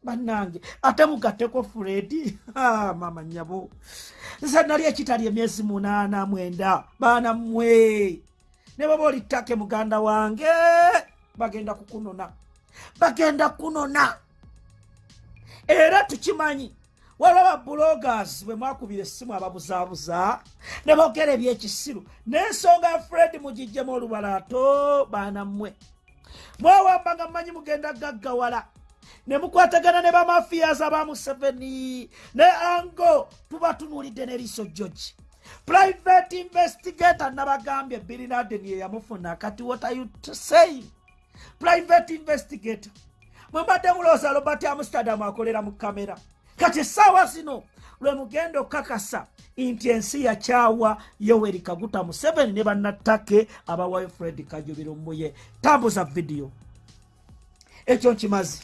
bannange. Ate mugatteko furedi mama nyabo nze nali ekitalya emyezi munaana mwenda. Baana mmwe. Ne baba oli ttake muganda wange. Bagenda kukunona. Bagenda kunona era tukimanyi waliwo ababulogas bwe mwakubira essimu ababuzaabuza ne boogera ebyekisiru. N'ensonga fred mugijjemu olubalaato baana mmwe. Mwewamba nga mmanyi mugenda gaggawala ne mukwatagana ne bamafiyas aba museveni. Ne ango tuba tunuulidde neriiso george. Private investigator nabagambye birinaden ye yamufuna kati what are you saying private investigator. Mwembadde mulooza robert amsterdam akolera mu kamera. Kati essaawa zino lwe mugenda okukakasa nti ensi yakyawa yoweri kaguta museveni ne bannattake abawayo fred kajubiro muye tambuza vidiyo ekyo nkimazi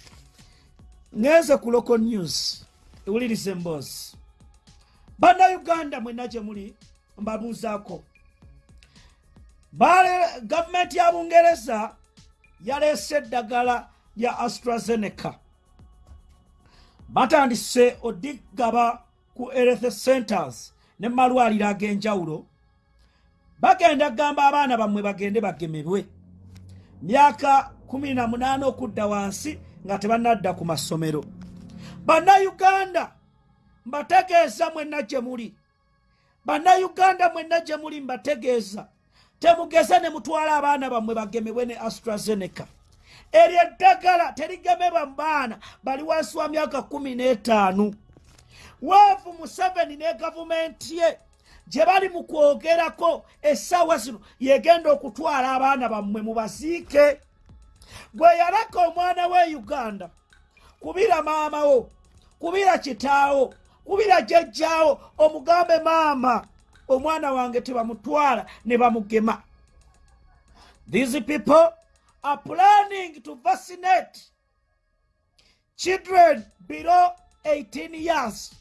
ngenze ku local news ewuliriza emboozi bannayuganda mwenna gye muli mbabuuzaako gavumenti ya bungereza yaleese eddagala lya astrazeneca. Batandise odigaba ku health centers ne malwaliro ag'enjawulo. Bagenda kugamba abaana bammwe bagende bagemebwe. Myaka 18 okudda wansi nga tebannadda ku masomero. Bannayuganda mbategeeza mwenna gye muli. Bannayuganda mwenna gye muli mbategeeza. Temugeze ne mutwala abaana bammwe bagemebwe ne astrazeneca. Eryo eddagala terigemebwa mu baana bali wansi wa myaka 15 waavu museveni ne gavumenti ye gye bali mu kwogerako essaawa zino yegenda okutwala abaana bammwe mubaziike gwe yalaka omwana we uganda kubira maamawo kubira kitaawo kubira jjajjaawo omugambe maama omwana wange tebamutwala ne bamugema. These people are planning to vaccinate children below 18 years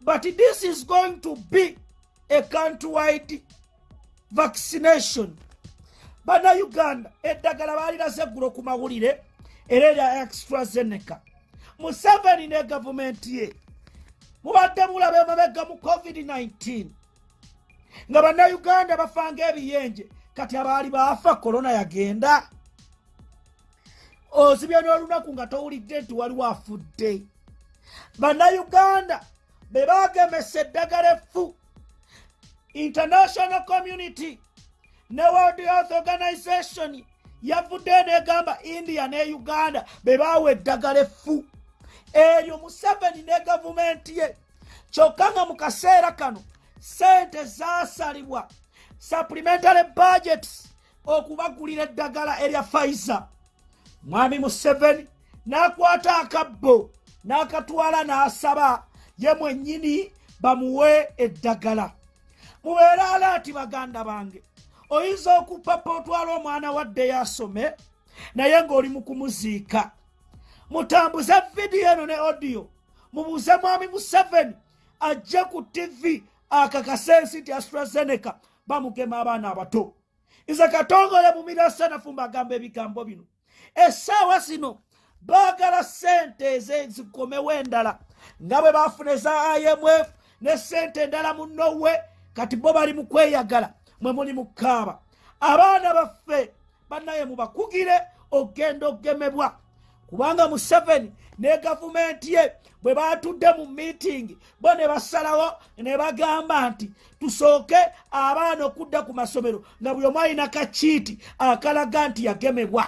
but this is going to be a countrywide vaccination bannayuganda eddagala baaliraze eggulo ku mawulire era erya extrazeneca museveni ne gavumenti ye mubadde mulaba emabega mu covid-19 nga bannayuganda bafanga ebiyenje kati abaali baafa korona yagenda. Ozibya n'olunaku nga towulidde nti waliwo afudde bannayuganda be bagemesa eddagala effu. International community ne world health organization yavuddeyo negamba india ne uganda be bawa eddagala effu. Eryo museveni ne gavumenti ye. Kyokka nga mu kaseera kano sente zasalibwa supplementary budgets okubagulira eddagala erya faiza mwami museveni n'akwata akabbo n'akatwala n'asaba ye mwennyini bamuwe eddagala. Mubeere alaati baganda bange oyinza okupapa otwala omwana wadde yasome naye ng'oli mu kumuziika. Mutambuze vidiyo eno ne odiyo mubuuze mwami museveni ajje ku tv akakase ensi nti astrazeneca bamugema abaana abato. Nze katongole mu mirasanafu mbagamba ebigambo bino. Essaawa zino baagala sente ezezikomewo endala nga bwe bafuna eza imf ne sente endala munowe kati bo bali mu kweyagala mwe muli mu kaaba abaana baffe bannaye mubakugire ogenda ogemebwa. Kubanga museveni ne gavumenti ye bwe batudde mu miitingi bo ne basalawo ne bagamba nti tusooke abaana okudda ku masomero nga buli omu alina kakiiti akalaga nti yagemebwa.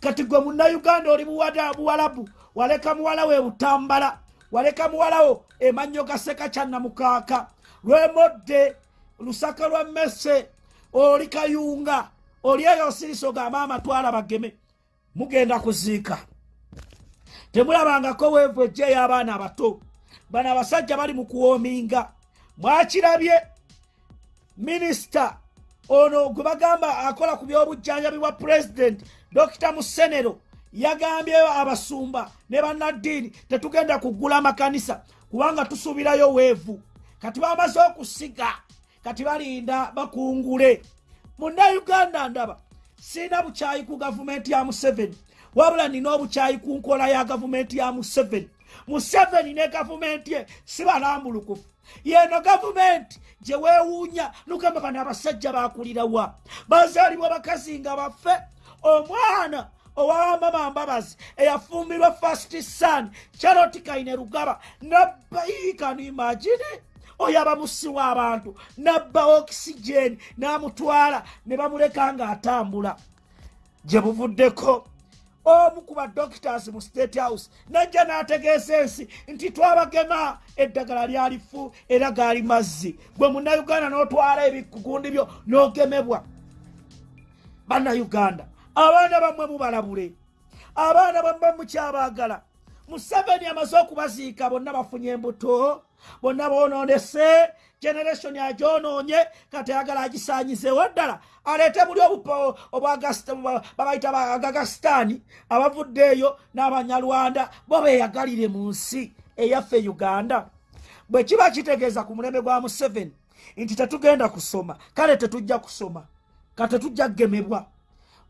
Kati gwe munnayuganda oli buwalabu waleka muwala we butambala waleka muwalawo emannyo gaseka kyannamukaaka lwemodde lusaka lwa mmese oli kayunga oli eyo osiriso gamba amatwala bageme. Mugenda kuziika. Temulabangako weevu ejja ey'abaana abato. Bano abasajja bali mu kuwoominga. Mwakirabye minisita ono gwe bagamba akola ku byobujjanjabi bwa pulezidenti dokita musenero yagambye abasumba ne bannaddiini tetugenda kugula amakanisa kubanga tusuubirayo weevu. Kati bamaze okusiga kati balinda bakungule. Munnayuganda ndaba sirina bukyayi ku gavumenti ya museveni. Wabula nina obukyayi ku nkola ya gavumenti ya museveni. Museveni ne gavumenti ye si balambulukufu yeno gavumenti gye weewuunya nugamba bano abasajja bakulirawa bazaalibwa bakazi nga baffe. Omwana owamama mbabazi eyafumbirwa fast son charoti kaine rugaba nabbayikanimagine oyo abamusiwa abantu nabba okisigeni n'amutwala ne bamuleka ng'atambula. Gye buvuddeko omu ku badoctors mu state house najja n'ategeeza ensi nti twabagema eddagala lyalifu era gaali mazzi. Gwe munnayuganda n'otwala ebikugundi byo n'ogemebwa. Bannayuganda abaana bammwe mubalabule abaana bammwe mukyabaagala museveni amaze okubaziika bonna bafunye embuto bonna boononese generation agyonoonye kati ayagala agisanyizeewo ddala. Aleete buli obupo babayita bagagasitaani abavuddeeyo n'abanyalwanda bo beeyagalire mu nsi eyaffe uganda. Bwe kiba kitegeeza ku mulembe gwa museveni nti tetugenda kusoma kale tetujja kusoma ka tetujja kugemebwa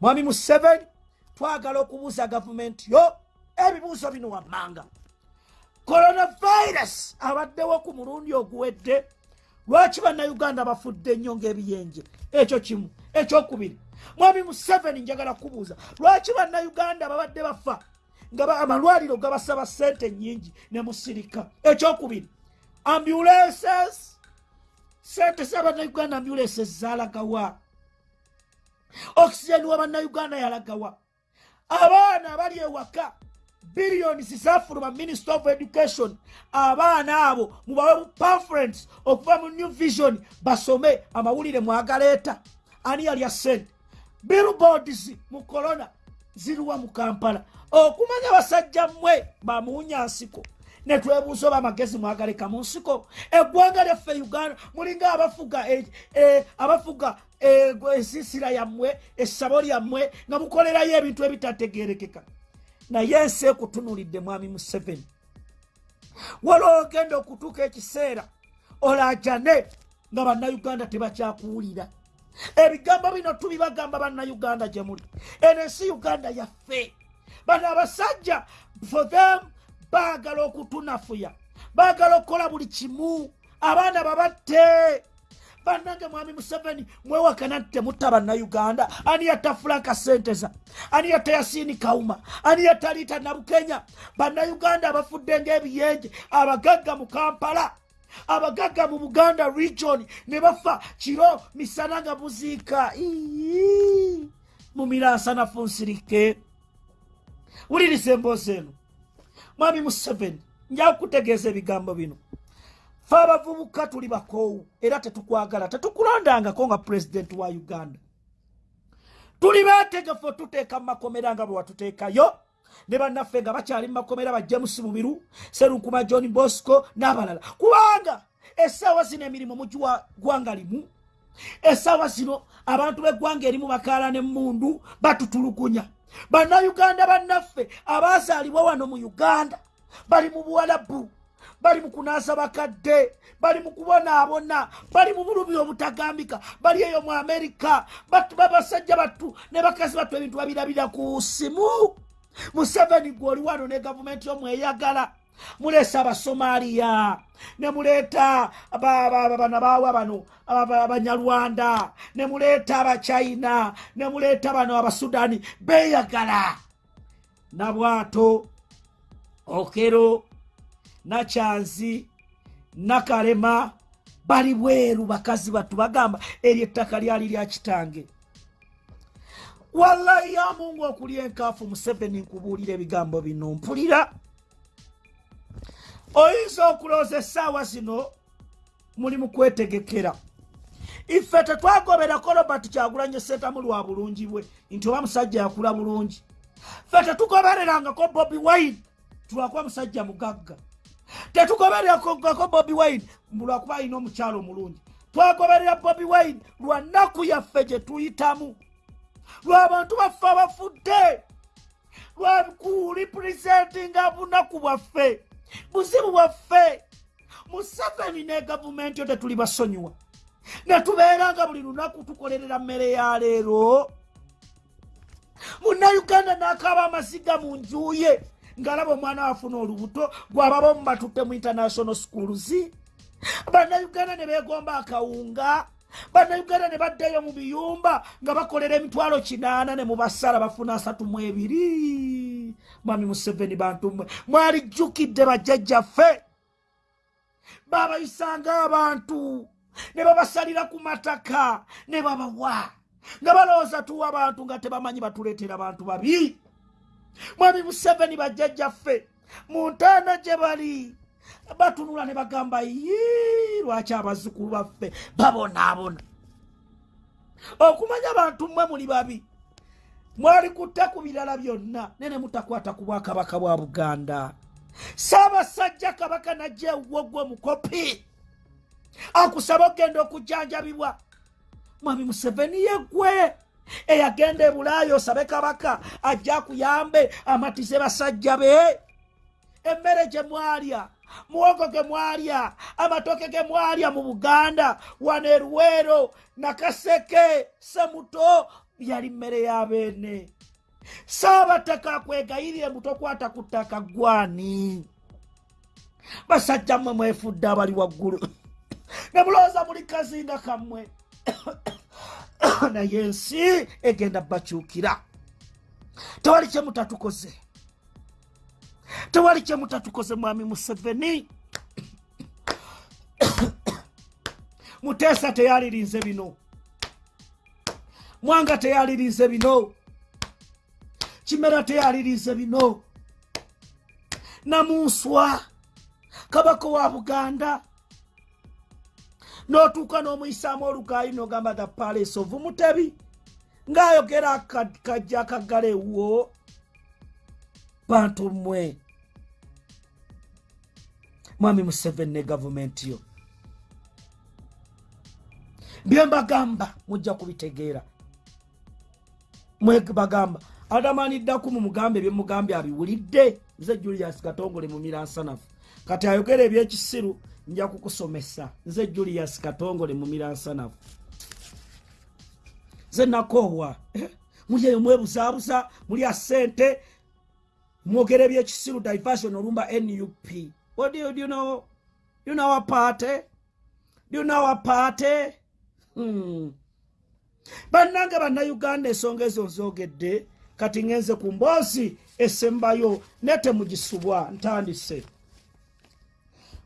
mwami museveni twagala okubuuza gavumenti yo ebibuuzo bino wammanga coronavirus. Abaddewo ku mulundi oguwedde. Lwaki bannayuganda bafudde nnyo ng'ebiyenje ekyo kimu. Ekyokubiri mwami museveni njagala kubuuza lwaki bannayuganda babadde bafa? Nga amalwaliro gabasaba sente nyingi ne musirika. Ekyokubiri ambulances. Sente z'abannayuganda ambulances zalagawa oxygen wa bannayuganda yalagawa. Abaana abali ewaka billions zafuluma minister of education. Abaana abo mubawe pamphlet okuva mu new vision basome amawulire mwagaleeta ani yalya sente billboards mu corona ziriwa mu kampala. Okumanya basajja mmwe bamuwunya nsiko. Netwebuuza oba amagezi mwagaleka mu nsiko. Eggwanga lyaffe uganda mulinga abafuga e- e- abafuga e- ensiisira yammwe essabo lyammwe nga mukolerayo ebintu ebitategerekeka naye ensi ekutunulidde mwami museveni. Waliwo ogenda okutuuka ekiseera olajane nga bannayuganda tebakyakuwulira. Ebigambo bino tubibagamba bannayuganda gye muli. Eno ensi uganda yaffe. Bano abasajja for them baagala okutunafuya. Baagala okukola buli kimu. Abaana babatte bannange mwami museveni mwewakana nti temutta bannayuganda. Ani yatta fulanka senteza? Ani yatta yasiini kawuma ani yatta liita nabukenya? Bannayuganda abafudde ng'ebiyenje abagagga mu kampala abagagga mu buganda region ne bafa kiro misana nga buziika. Mu miransanafu nsirike wuliriza emboozi eno. Mwami museveni njakutegeeza ebigambo bino fe abavubuka tuli bakoowu era tetukwagala tetukulondangako nga pulezidenti wa uganda. Tuli beetegefu otuteeka mu makomera nga bwe watuteekayo ne bannaffe nga bakyali mu makomera ba james mubiru serunkuma john bosco n'abalala. Kubanga essaawa zino emirimu mugi wa ggwanga limu essaawa zino abantu b'eggwanga erimu bakaala n'emmundu batutulugunya. Bannayuganda bannaffe abaazaalibwa wano mu uganda bali mu buwalabu bali mu kunaasa bakadde bali mu kubonaabona bali mu bulubi obutagambika bali eyo mu amerika babasajja battu ne bakazi battu ebintu babirabira ku simu. Museveni gwe oli wano ne gavumenti yomweyagala muleesa abasomaliya ne muleeta ba- ba- ba- bano baawa bano aba- abanyarwanda ne muleeta abachina ne muleeta bano abasudani beeyagala. Nabwato okero nakyanzi nakalema bali bweru bakazi battu bagamba eryo ettaka lyali lya kitange. Wallahi ya mungu okuli enkaafu museveni nkubuulira ebigambo bino mpulira. Oyinza okulooza essaawa zino muli mu kwetegekera ife tetwagoberako robert kyagulanye sentamu lwa bulungi bwe nti oba musajja yakula bulungi. Ffe tetugobererangako bobi wine tulwakuba musajja mugagga tetugobererako bobi wine. Lwakuba alina omukyalo omulungi. Twagoberera bobi wine lwa nnaku yaffe gye tuyitamu. Lw'abantu baffe abafudde. Lwakulipuresentinga bunaku bwaffe buzibu bwaffe. Museveni ne gavumenti yo tetuli basonyiwa. Ne tubeera nga buli lunaku tukolerera mmere ya leero. Munnayuganda n'akaaba amasiga mu njuye ng'alaba omwana wafuna olubuto gwababa omu batutte mu international schools. Bannayuganda ne beegomba akawunga bannayuganda ne baddayo mu biyumba nga bakolera emitwalo kinaana ne mubasala bafuna asatu mu ebiri. Mwami museveni bantu mmwe mwalijjukidde bajjajjaffe. Babayisanga abantu ne babasalira ku mataka ne babawa nga balowooza tuwa abantu nga tebamanyi batuleetera bantu babi mwami museveni bajjajjaffe mu ntaana gye bali batunula ne bagamba yi lwaki abazzukulu baffe babonaabona? Okumanya abantu mmwe muli babi. Mwali kutta ku birala byonna nene mutakwata ku bwakabaka bwa buganda. Saabasajja kabaka najja ewuwo gwe mukopi akusaba okgenda okujjanjabibwa. Mwami museveni yeggwe eyagenda ebulaaya osabe kabaka ajja akuyambe amatize basajja be. Emmere gye mwalya muwogo ge mwalya amatoke ge mwalya mu buganda wano eruweero nakaseke semuto yali mmere y'abeene saabataka akwegayirire mutokwata ku ttaka gwani. Basajja mmwe mwefudde abali waggulu. Ne mulowooza muli kazinga kammwe naye ensi egenda bakyukira. Tewali kyemutatukoze tewali kyemutatukoze mwami museveni. Muteesa teyalirize bino. Mwanga teyalirize bino. Kimera teyalirize bino. Namunswa kabaka wa buganda n'otuuka n'omuyisaamu olugaayi n'ogamba the palace of mutebi ng'ayogera kajja akaggalewo bantu mmwe mwami museveni ne gavumenti yo. Bye mbagamba mujja kubitegeera. Mwebagamba adamaniddaku mu mugambe ebyemugambye abiwulidde. Nze julius katongole mu miransanafu. Kati ayogera ebyekisiru nja kukusomesa. Nze julius katongole mu miransanafu nze nakoowa eh, muli eyo mwebuzaabuza muli asente mwogera ebyekisiru diversion olumba nup know? Our party? Hmm. bannange bannayuganda ensonga ezo nzogedde kati ŋenze ku mboozi esembayo ne temugisubwa ntandise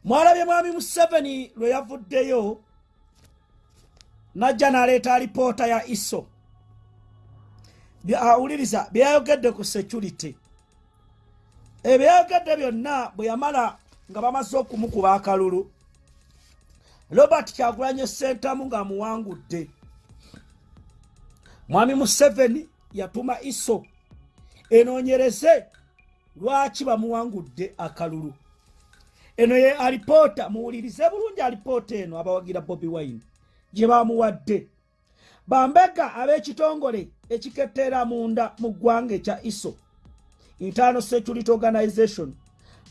mwalabye mwami museveni lwe yavuddeyo najja n'aleeta alipoota ya iso. Awuliriza byayogedde ku security. Ebyayogedde byonna bwe yamala nga bamaze okumukuba akalulu robert kyagulanye sentamu ng'amuwangudde. Mwami museveni yatuma iso enoonyereze lwaki bamuwangudde akalulu eno ye alipoota muwulirize bulungi alipoota eno abawagira bobi wine. Gye bamuwadde bambega ab'ekitongole ekiketeera munda mu ggwanga ekya iso internal security organization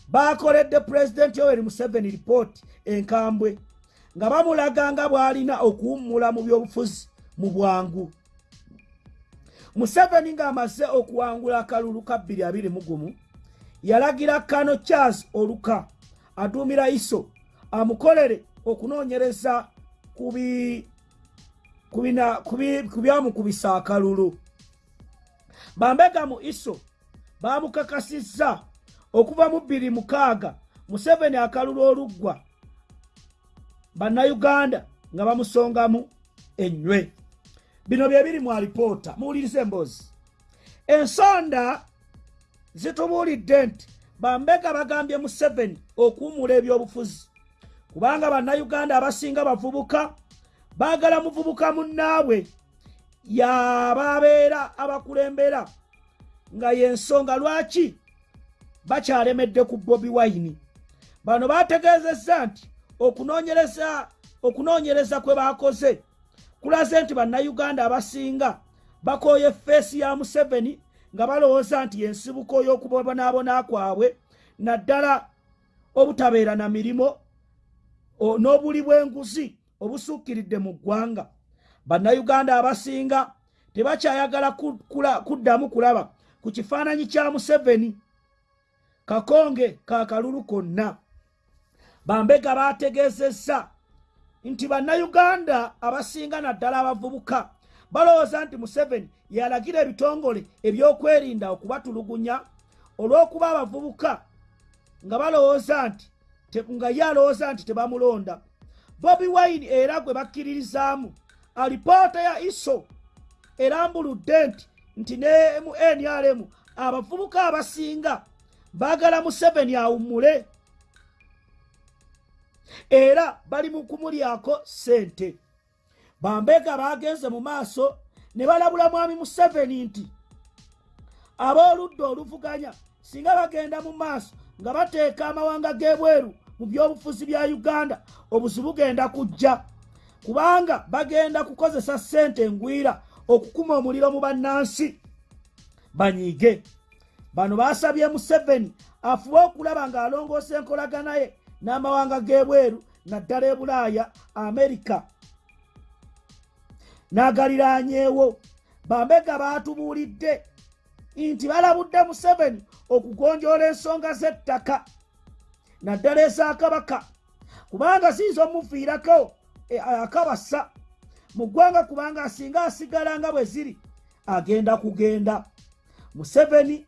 bakoledde pulezidenti yoweri museveni ripooti enkambwe nga bamulaga nga bw'alina okuwummula mu byobufuzi mu bwangu. Museveni ng'amaze okuwangula akalulu ka 221 yalagira kano charles oluka aduumira iso amukolere okunoonyereza ku byamukubisa akalulu bambega mu iso bamukakasizza okuva mu 26 museveni akalulu oluggwa bannayuganda nga bamusongamu enywe bino bye biri mu alipoota muwulirize emboozi ensonda zitubuulidde nti bambega bagambye museveni okuwumula ebyobufuzi. Kubanga bannayuganda abasinga bavubuka baagala muvubuka munnaabwe. Yababeera abakulembera nga yensonga lwaki bakyalemedde ku bobi wine? Bano bategeezezza nti okunoonyereza okunoonyereza kwe baakoze kulaze nti bannayuganda abasinga bakooye feesi ya museveni nga balowooza nti yensibuko y'okubonaabona kwabwe naddala obutabeera na mirimo n'obuli bw'enguzi obusukkiridde mu ggwanga. Bannayuganda abasinga tebakyayagala kuddamu kulaba ku kifaananyi kya museveni kakonge kakalulu konna. Bambega bategeezezza nti bannayuganda abasinga naddala abavubuka balowooza nti museveni yalagira ebitongole ebyokwerinda okubatulugunya olw'okuba abavubuka nga balowooza nti nga ye alowooza nti tebamulonda. Bobi wine era gwe bakkiririzaamu alipoota ya iso erambuludde nti nti ne mu nrm abavubuka abasinga baagala museveni awummule. Era bali mu kumulyako ssente. Bambega bagenze mu maaso ne balabula mwami museveni nti ab'oludda oluvuganya singa bagenda mu maaso nga bateeka amawanga g'ebweru mu byobufuzi bya uganda obuzi bugenda kujja. Kubanga bagenda kukozesa ssente engwira okukuma omuliro mu bannansi. Banyiige. Bano basabye museveni afube okulaba ng'alongoosa enkolagana ye n'amawanga g'ebweru naddala e bulaaya amerika n'agaliraanyeewo bambega baatubuulidde nti balabudde museveni okugonjoola ensonga z'ettaka naddala ezakabaka kubanga siyinza omufiirako e, akabasa mu ggwanga kubanga asinga asigala nga bwe ziri agenda kugenda. Museveni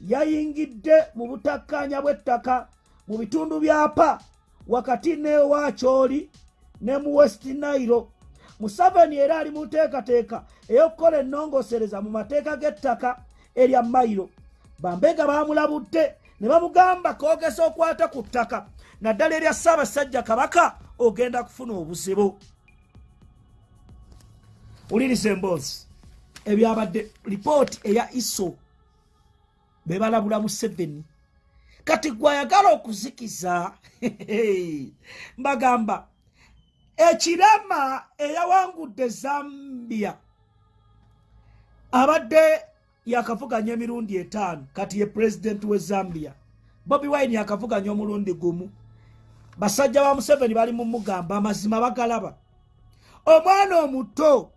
yayingidde mu butakkanya bw'ettaka mu bitundu byapa wakati newakyoli ne mu west nairo museveni era ali mu nteekateeka ey'okukola ennongosereza mu mateeka g'ettaka erya mayiro bambega baamulabudde ne bamugamba koogesa okwata ku ttaka. Naddala erya ssaabasajja kabaka ogenda kufuna obuzibu. Wuliriza emboozi. Ebyabadde lipooti eya iso be balabula museveni. Kati gwe ayagala okuzikiza *laughs* mbagamba ekirama eyawangudde zambia abadde yakavuganya emirundi etaano kati ye pulezidenti we zambia. Bobi wine yakavuganya omulundi gumu. Basajja ba museveni bali mumugamba amazima bagalaba. Omwana omuto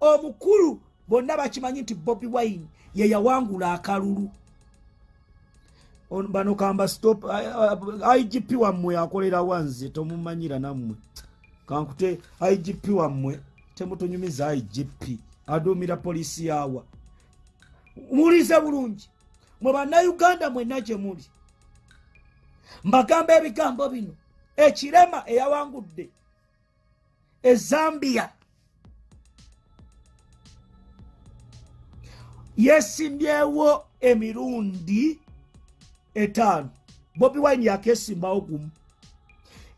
omukulu bonna bakimanyi nti bobi wine ye yawangula akalulu. Bano kamba stop igp wammwe akolera wanze tomumanyira nammwe kankute igp wammwe temutunyumiza igp aduumira poliisi yawa. Muwulize bulungi. Mwe bannayuganda mwenna gye muli. Mbagamba ebigambo bino. Ekirema eyawangudde ezambiya yesimbyewo emirundi etaano. Bobi wine yakesimbawo gumu.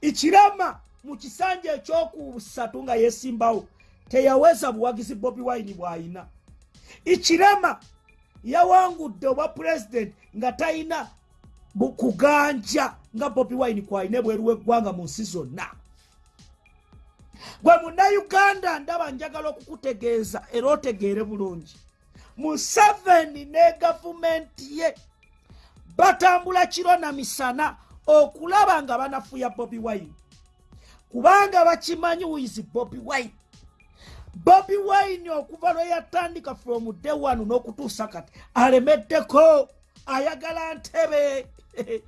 Ikirama mu kisanja ekyokusatu nga yesimbawo teyaweza buwagizi bobi wine bw'ayina. Ikirama yawangudde obwa pulezidenti nga talina kuganja nga bobi wine kwalina ebweru w'eggwanga mu nsi zonna. Gwe munnayuganda ndaba njagala okukutegeeza era otegeere bulungi. Museveni ne gavumenti ye batambula kiro na misana okulaba nga banafuya bobi wine kubanga bakimanyi wizi bobi wine. Bobi wine okuva lwe yatandika from day one n'okutuusa kati alemeddeko. Ayagala ntebe. *laughs*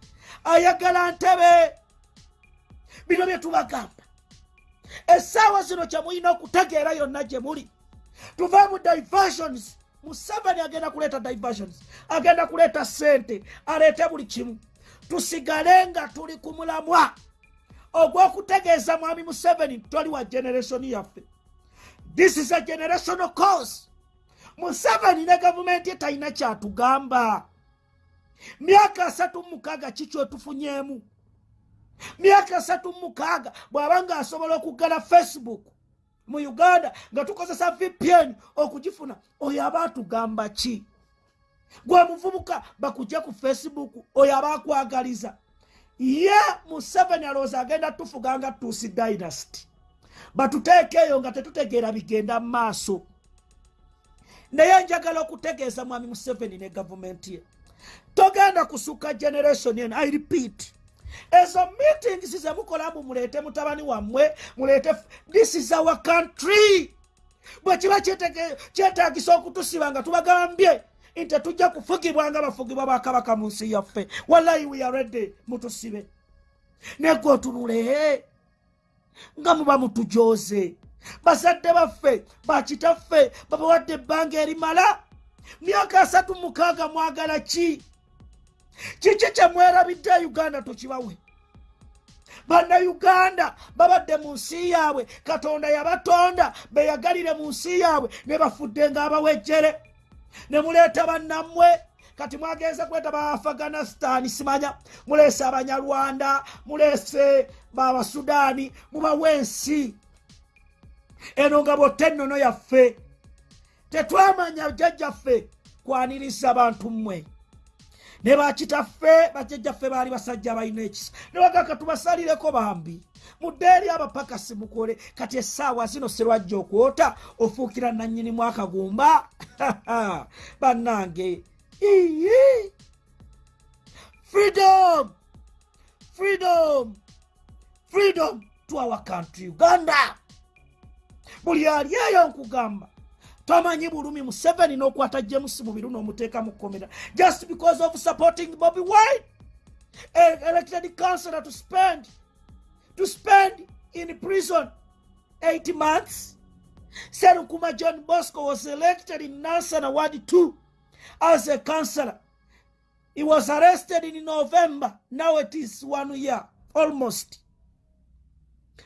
Ayagala ntebe. Bino bye tubagamba. Essaawa zino kyemulina okutegeera yonna gye muli. Tuve mu diversions. Museveni agenda kuleeta diversions. Agenda kuleeta sente aleete buli kimu. Tusigale nga tuli ku mulamwa ogw'okutegeeza mwami museveni toli wa generationi yaffe. This is a generational cause museveni ne gavumenti ye talina kyatugamba. Myaka asatu mukaaga kikyo tufunyemu myaka asatu mukaaga bw'aba nga asobola okuggala facebook mu uganda nga tukozesa vpn okugifuna oyo aba atugamba ki? Gwe muvubuka bakujje ku facebook oyo aba akwagaliza ye museveni alowooza agenda tufuga nga tuusi dynasty. Batuteeka eyo nga tetutegeera bigenda mu maaso. Naye njagala okutegeeza mwami museveni ne gavumenti ye. Togenda kusukka generation eno i repeat. Ezo meetings zemukola mbu muleete mutabani wammwe muleete this is our country. Bwe kiba kyetaagisa okutusiba nga tubagambye nti tetujja kufugibwa nga bafugibwa bakabaka mu nsi yaffe. Wallahi we are ready mutusibe. Negwe otunule nga muba mutujoze bazadde baffe bakitaffe babawadde ebbanga erimala. Myaka asatu mukaaga mwagala ki? Kiki kyemwerabidde uganda tukibawe? Bannayuganda babadde mu nsi yaabwe katonda yabatonda beyagalire mu nsi yaabwe ne bafudde ng'abawejjere ne muleeta bannammwe. Kati mwagenze kwetaba afghanistan simanya. Muleese abanyarwanda muleese babasudaani mubawa ensi eno nga bwotta ennono yaffe. Tetwamanya jjajjaffe kwaniriza bantu mmwe. Ne bakitaffe bajjajjaffe baali basajja balina ekisa. Ne bagaka tubasalireko bambi mudde eri abapakasi mukole kati essaawa zino serwajja okwota ofuukira nannyinimu akagumba *laughs* bannange iyi freedom! Freedom! Freedom to our country uganda! Buli ali eyo nkugamba. Tomanyi bulumi museveni n'okwata james mubiru n'omuteeka mu kkomera. Just because of supporting bobby wine elected councillor to spend to spend in prison eight months serukuma john bosco was elected in nansana ward 2 as a councillor he was arrested in november now it is one year almost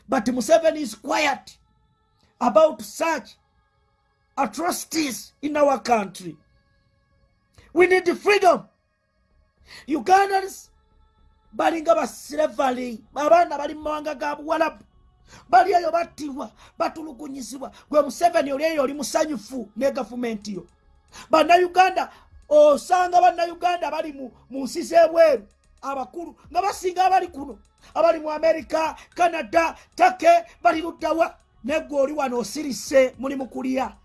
but museveni is quiet about such atrocities in our country. We need freedom. Ugandans balinga basilevali abaana bali mu mawanga ga buwalabu. Bali eyo battibwa batulugunyizibwa. Gwe museveni oli eyo oli musanyufu ne gavumenti yo. Bannayuganda osanga bannayuganda bali mu nsi z'ebweru abakulu nga basinga abali kuno. Abali mu amerika canada take bali luddawa neggwe oli wano osirise muli mu kulya.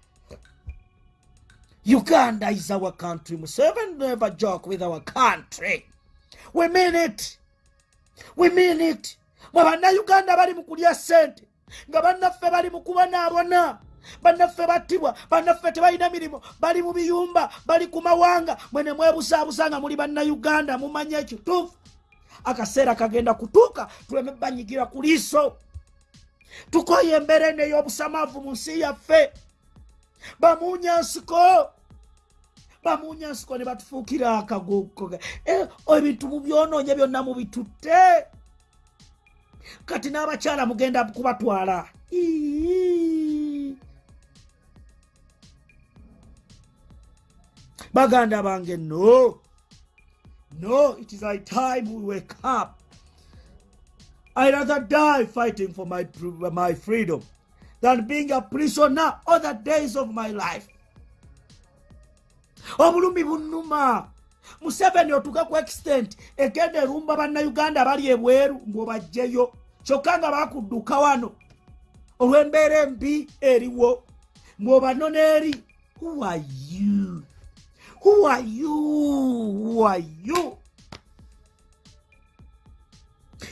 Uganda is our country. Museveni never joke with our country. We mean it. We mean it. mwe bannayuganda bali mu kulya ssente nga bannaffe bali mu kubanaabona bannaffe battibwa bannaffe tebalina mirimu bali mu biyumba bali ku mawanga. Mwe ne mwebusaabusa nga muli bannayuganda mumanye ekituufu. Akaseera kagenda kutuuka tuleme banyigira ku liiso. Tukoye embeera eno ey'obusamavu mu nsi yaffe. Bamuunya nsiko bamuunya nsiko ne batufuukira akaguko Eh, ebintu mubyonoonya byonna mubitutte. Kati n'abakyala mugenda kubatwala. Baganda bange no. No it is high time we wake up. I rather die fighting for my, my freedom than being a prisoner all the days of my life obulumi bunnuma. Museveni otuuka ku extent egenda erumba bannayuganda abali ebweru ng'obajjeyo. Kyokka nga bakudduka wano olw'embeera embi eriwo. Ng'obanona eri who are you? Who are you? Who are you?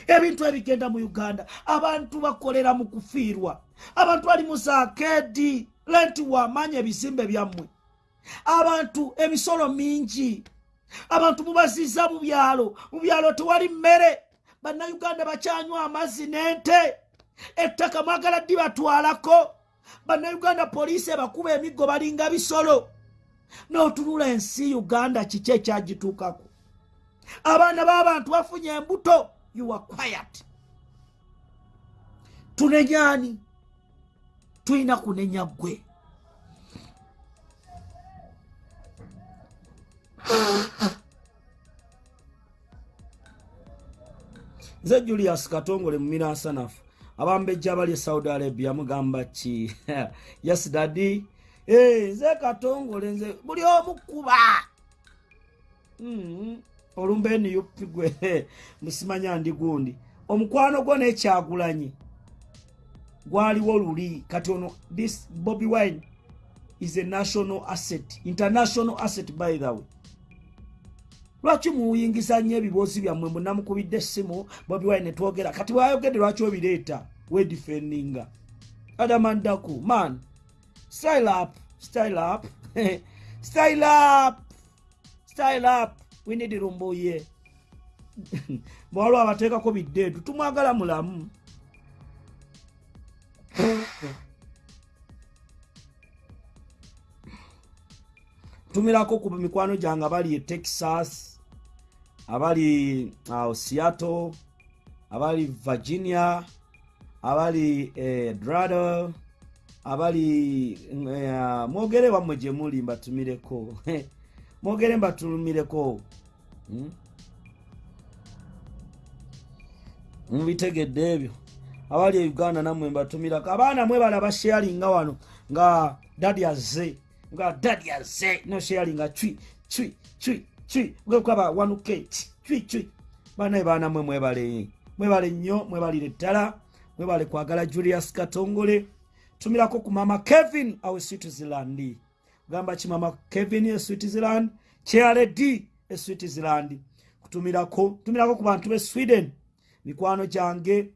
Ebintu ebigenda mu uganda. Abantu bakolera mu kufiirwa. Abantu bali mu zaakedi lenti wamanya ebizimbe byammwe abantu emisolo mingi. Abantu mubaziza mu byalo mu byalo tewali mmere. Bannayuganda bakyanywa amazzi n'ente. Ettaka mwagala ddi batwalako bannayuganda poliisi ebakuba emiggo balinga bisolo. N'otunula ensi uganda kiki ekyagituukako? Abaana b'abantu bafunye embuto. Are quiet. Tunenyani tulina kunenya ggwe nze julius katongole mu minansanafu abambejja abali e saudi arabia mugamba ki? *laughs* Yes dadi Eh, nze katongole nze buli omu kuba Mm, olumba eniyupi gwe. *laughs* Musimanya ndi gundi. Omukwano gwo nekyagulanyi. Gwaliwo luli kati ono this bobby wine is a national asset international asset by the way lwaki muyingiza nnyo ebiboozi byammwe? Munamukubidde essimu bobi wine netwogera kati bwayogedde lwaki obireeta? Wedifendinga adamandaku man style up style up. *laughs* Style up style up. We need lumbuye bwaliwo *laughs* abateekako biddeedu tumwagala mulamu. *laughs* Tumirako ku mikwano gyange abali e texas abali awo seattle. Abali virginia. Abali e drado abali eh, mwogere wammwe gye muli mbatumireko. *laughs* Mwogere mbatumireko. Hmm? mubitegedde ebyo. Abali e uganda nammwe mbatumirako. Abaana mwebala basharinga wano nga dadi azze nga dadi azze no sharinga cwi cwi cwi cwi kwaba wanuke cwi cwi banaye baana mwe mwebale. Mwebale nnyo mwebalire ddala. Mwebale kwagala julius katongole. Tumirako ku mama kevin awe switzerland. Gamba ki mama kevin e switzerland? Kyaled e switzerland. Kutumirako tumirako ku bantu be sweden. Mikwano gyange.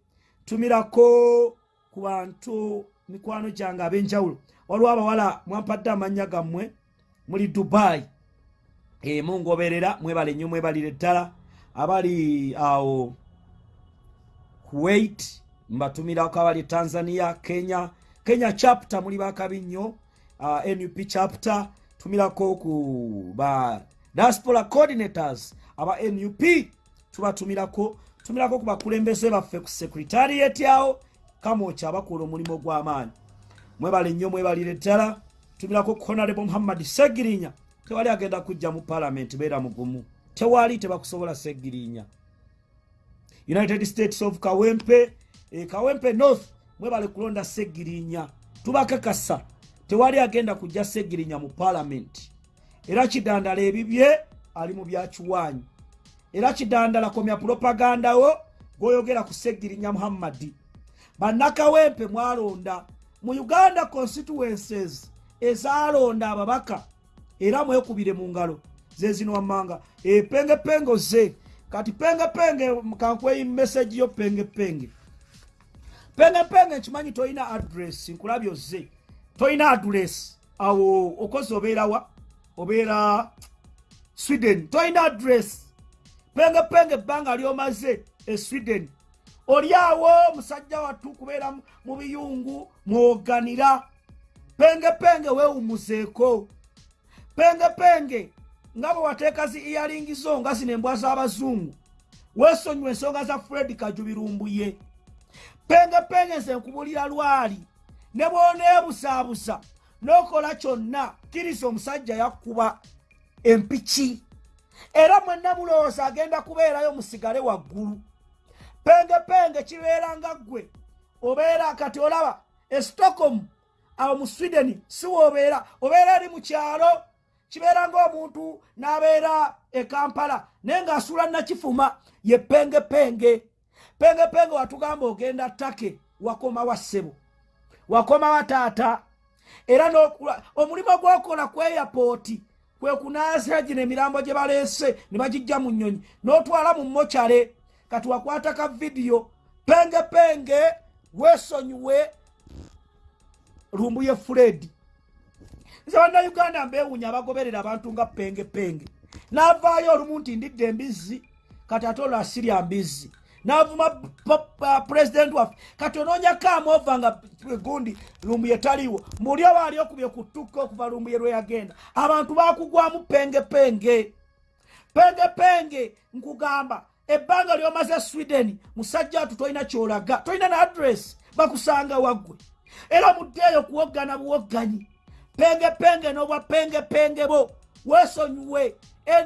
Tumirako ku bantu mikwano gyange ab'enjawulo. Waliwo abawala mwampadde amannya gammwe muli dubai mungoberera mwebale nnyo mwebalire ddala abali awo kuwait mbatumirako abali tanzania kenya kenya chapter muli bakabi nnyo. Uh, nup chapter tumirako ku ba diaspora coordinators aba nup tubatumirako tumirako ku bakulembeze baffe ku secretariat awo kamoki abakola omulimu gw'amaanyi mwebale nnyo mwebalire ddala tumirako honorable muhammad segirinya tewali agenda kujja mu palamenti beera mugumu. Tewali tebakusobola segirinya united states of kawempe e, kawempe north mwebale kulonda segirinya tubakakasa tewali agenda kujja segirinya mu palamenti era kidandala ebibye ali mu byakiwanyi era kidandala komya propaganda wo gwoyogera ku segirinya muhammadi. Bannakawempe mwalonda. Mu uganda constituences ezalonda ababaka era mwekubire mu ngalo zezino wammanga. Epengepenge ze. Kati pengepenge kankweyi meseji yo pengepenge pengepenge nkimanyi tolina adress nkulabyo ze. Tolina adress awo okozi obeerawa obeera sweden. Tolina adress pengepenge ebbanga lyomaze e sweden. Oli awo musajja wattu kubeera mu biyungu mwoganira. Pengepenge weewumuzeeko pengepenge nga bwe wateeka zi iyalingizo nga zino embwa z'abazungu weesonyiwa ensonga za fred kajubirumbuye. Pengepenge nze nkubulira lwali ne bw'oneebusaabusa n'okola kyonna kiriza omusajja yakkuba empiki. Era mwenna mulowooza agenda kubeerayo musigale waggulu. Pengepenge kibeera nga ggwe obeera kati olaba e stockholm awo mu sweden si woobeera obeera eri mu kyalo kibeera ng'omuntu n'abeera e kampala naye ng'asuula nakifuma ye pengepenge. Pengepenge watugamba ogenda ttake wakoma wa ssebo wakoma wa taata. Era omulimu gwokola ku eyapooti kwe kunaasa gino emirambo gye baleese ne bagijja mu nnyonyi n'otwala mu mokyale kati wakwata ka vidiyo pengepenge weesonyiwe lumbuye furedi nze bannayuganda mbeewunya abagoberera abantu nga pengepenge. N'avaayo olumu nti ndidde embizzi kati ate olwo asirya mbizzi. N'avuma pulezidenti waffe kati onoonyako amova nga gundi lumbuye taliiwo. Muli oba ali okubye ku ttuka okuva lumbuye lwe yagenda abantu bakugwamu pengepenge. Pengepenge nkugamba ebbanga lyomaze sweden musajja watu tolina kyolaga tolina na adress bakusanga waggwe. Era muddeeyo kuwoggana buwogganyi pengepenge n'obwa pengepenge bo. Weesonyiwe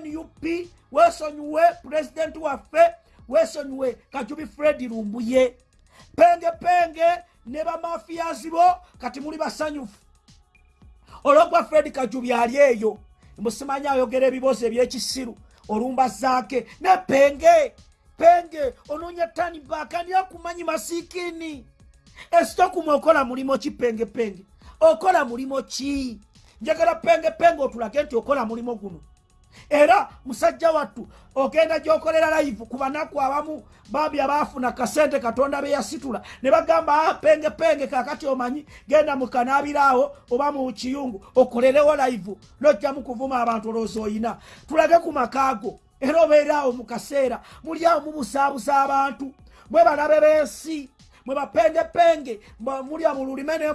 nup weesonyiwe pulezidenti waffe weesonyiwe kajubi fredi lumbuye. Pengepenge ne bamafiyazi bo kati muli basanyufu. Olwogwa fredi kajubi ali eyo. Musimanyi ayogera ebibuuzo ebyekisiru olumba zaake. Ne penge penge onoonya tani baaka ani akumanyi masiikini. Esitokumu okola mulimo ki pengepenge okola mulimo ki? Njagala pengepenge otulage nti okola mulimo guno. Era musajja wattu ogenda gyokolera live ku banaku abamu bambi abaafuna kasente katonda beyasitula ne bagamba ah, pengepenge kakati omanyi genda mukanaabiraawo oba mu kiyungu okolerewo live nojjamu kuvuma abantu olowooza oyina. Tulage ku makaago era obeeraawo mu kaseera muli awo mubusaabusa abantu mwe balabe b'ensi mwe bapengepenge mulya mu lulime ne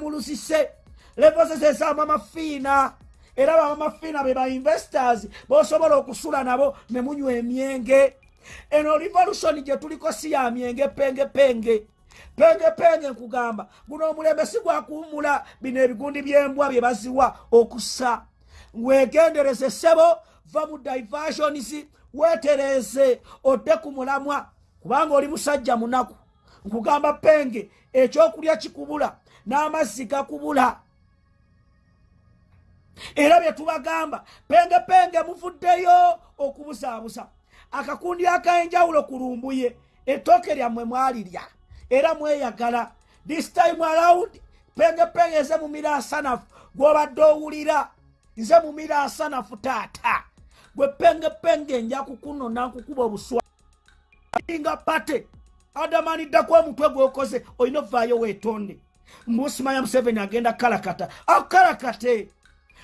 mulusise levozezeesaamu amafiina era bamamafiina be bainvestors. Bosobola okusula nabo ne munywa emyenge. Eno revolution gye tuliko si ya myenge pengepenge. Pengepenge nkugamba. Guno omulembe si gwakuwumula bino ebigundi by'embwa bye baziwa okussa. Weegendereze ssebo va mu diversions weetereze odde ku mulamwa kubanga oli musajja munaku. Nkugamba penge ekyokulya kikubula n'amazzi gakubula era bye tubagamba penge penge muvuddeyo okubuzaabuza akakundi ak'enjawulo ku lumbuye ettooke lyammwe mwalirya. Era mweyagala this time around penge penge nze mumira asanafu gw'obadde owulira nze mumira asanafu taata. Gwe penge penge nja kukunona nkukuba obuswa. Nga pate adamaniddaku omutwe gwokoze olina ovaayo weetonde. Mbusimanya museveni agenda kalakata akalakate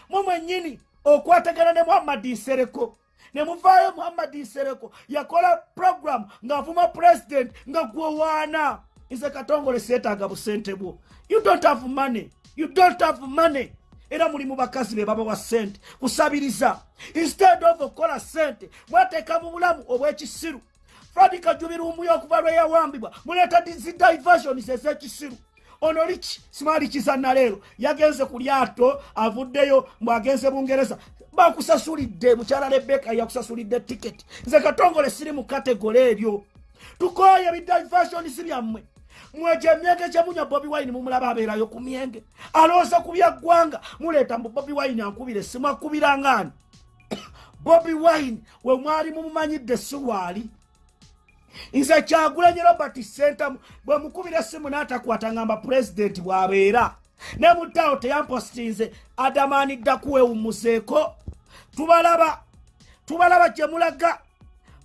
mu mwennyini okwatagana ne muhammadi nsereko. Ne muvaayo muhammadi nsereko yakola programu ng'avuma pulezidenti nga gwewaana nze katongole seetaaga busente bwo. You don't have money. You don't have money. Era muli mu bakazi be babawa sente kusabiriza. Instead of okukola sente mwateeka mu bulamu obw'ekisiru. Fredi kajubirumbuyo okuva lweyawambibwa muleeta zidiversions ez'ekisiru ono liki simaali kizanna leero yagenze ku lyato avuddeyo mbwagenze bungereza bakusasulidde mukyala rebeka yakusasulidde tiketi nze katongole siri mu kategole ebyo. Tukoye bidiversions byammwe. Mwejo emyenge gyemunywa bobi wine mumulaba abeerayo ku myenge. Alooza ku byaggwanga muleeta mbu bobi wine ankubira essimu akubirangani *coughs* bobi wine we mwali mumumanyidde siwaali nze kyagulanye robert center bwe mukubira essimu n'atakwata ngamba pulezidenti bw'abeera. Ne muddaawo teyampositinze adamanidda kuwewumuzeeko tubalaba tubalaba gye mulaga.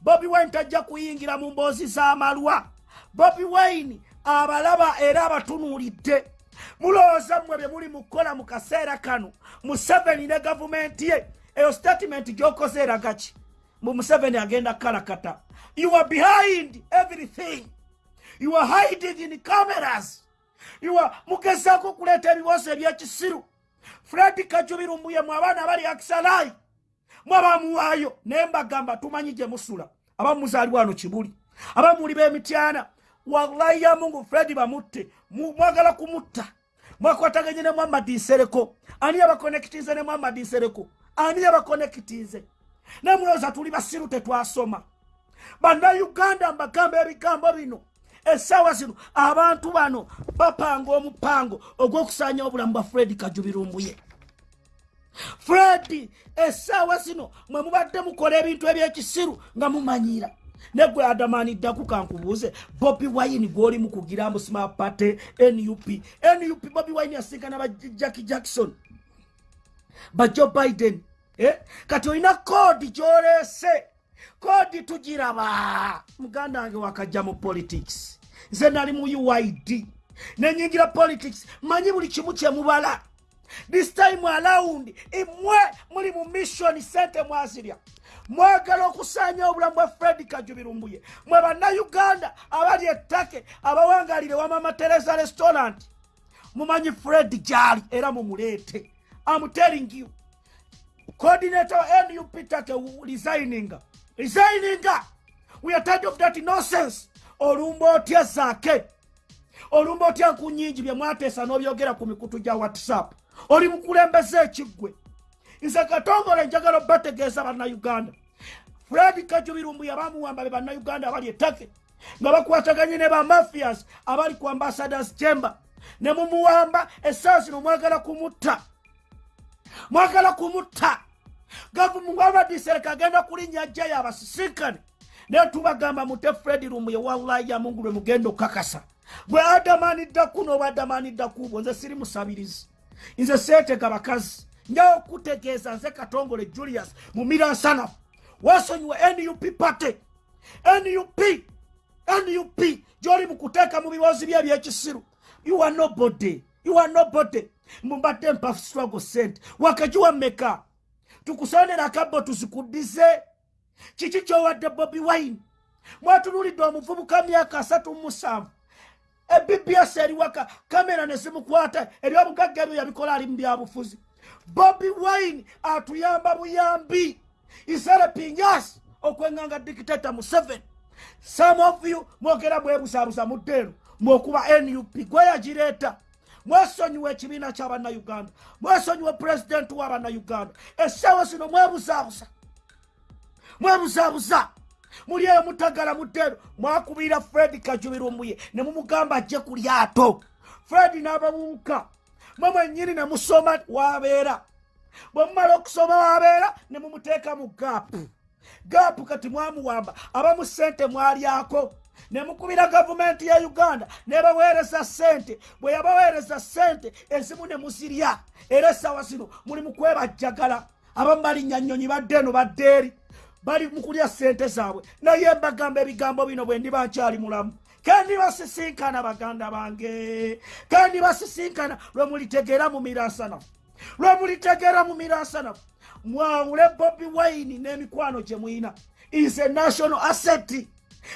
Bobi wine tajja kuyingira mu mboozi z'amalwa. Bobi wine abalaba era abatunuulidde. Mulowooza mmwe bye muli mukukola mu kaseera kano museveni ne gavumenti ye. Eyo statement gy'okoze eraga ki mu museveni agenda kalakata you are behind everything. You are hiding in cameras. You are mugezaako okuleeta ebibuuzo ebyekisiru fredi kajubirumbuye mu abaana bali akisalayi mwabamuwaayo naye mbagamba tumanyi gye musula. Abamuzaalibwa wano kibuli. Abamuli b'emityana wallahi ya mungu fredi bamutte. Mwagala kumutta. Mwakwataganye ne muhammadi nsereko. Ani yabakonekitinze ne muhammadi nsereko? Ani yabakonekitinze nemulowooza tuli basiru tetwasoma bannayuganda mbagamba ebigambo bino. Essaawa zino abantu bano bapanga omupango ogw'okusaanya obulamu bwa fredi kajubirumbuye. Fredi essaawa zino mwe mubadde mukola ebintu ebyekisiru nga mumanyira. Negwe adamaniddaku kankubuuze bobi wine gwoli mukugira musima pate nup nup bobi wine yasinkana ba jacki jackson. Ba joe biden eh? kati olina koodi gyoleese koodi tugiraba muganda wange wakajja mu politics. Nze nali mu uid nenyingira politics. Manyi buli kimu kyemubala this time around imwe muli mu mission sente mwazirya. Mwagala okusaanya obulamu bwa fredi kajubirumbuye. Mwe bannayuganda abali ettake abawangalire wamama teresa restaurant. Mumanyi fredi gyali era mumuleete. Am telling you. Coordinator nup take resigning resigning we are tired of that nonsense. Olumba otya zaake? Olumba otya nku nyingi bye mwateesa n'obyogera ku mikutu gya whatsapp? Oli mukulembeze ekiggwe? Nze katongole njagala obategeeza bannayuganda. Fred kajubirumbu yabamuwamba be bannayuganda abali ettake nga bakwataganye ne bamafias abali ku ambassadors chamber. Ne mumuwamba essaawa zino mwagala kumutta. Mwagala kumutta gavumugwabadisereka agenda kulinnya ajjayo abasisinkane naye tubagamba mute fred rumbuye wallahi ya mungu lwe mugenda okakasa bwe adamaniddaku n'oba adamaniddaku bwo nze siri musabirizi. Nze seetega bakazi. Njawo okutegeeza nze katongole julius mumira nsanafu wasonyiwe nup pate. Nup nup gyoli mukuteeka mu biwozi bye ebyekisiru. You are nobody. You are nobody. Mumbadde mpa struggle sente wakagiwa meka tukusonera akabbo tuzikuddize kiki kyowadde bobi wine? Mwatunulidde omuvubuka myaka asatu musanvu. Ebbs eriwaka kamera nezimukwata ebyobugagga ebyo yabikola ali mu byabufuzi bobi wine atuyamba buyambi. Iserepingas okwenganga dikitata museveni some of you mwogera bwebusabusa muddeeno mwokuba nup gwe mwesonyiwa ekibiina kyabannayuganda mwesonyiwa pulezidenti w'abannayuganda essaawa zino mwebuzabuza mwebuzabuza muli eyo mutagala muddeeno mwakubira fred kajubirumbuye. Ne mumugamba ajje ku lyato. Fred n'ababuuka. Mwe mwennyini ne musoma wabeera. Bwe mumala okusoma wabeera ne mumuteeka mu gaapu. Gaapu kati mwamuwamba. Abamu sente mwalyako ne mukubira gavumenti ya uganda nebaweereza sente bwe yabaweereza sente ezimu ne muzirya. Era essaawa zino muli mu kwebajjagala. Abamu balinnya nnyonyi badde eno badde eri. Bali mu kulya sente zaabwe. Naye mbagamba ebigambo bino bwe ndiba nkyali mulamu. Kandi basisinkana baganda bange. Kandi basisinkana lwe mulitegeera mu miransanafu lwe mulitegeera mu miransanafu mwawule bobi wine n'emikwano gye muyina. Is a national asset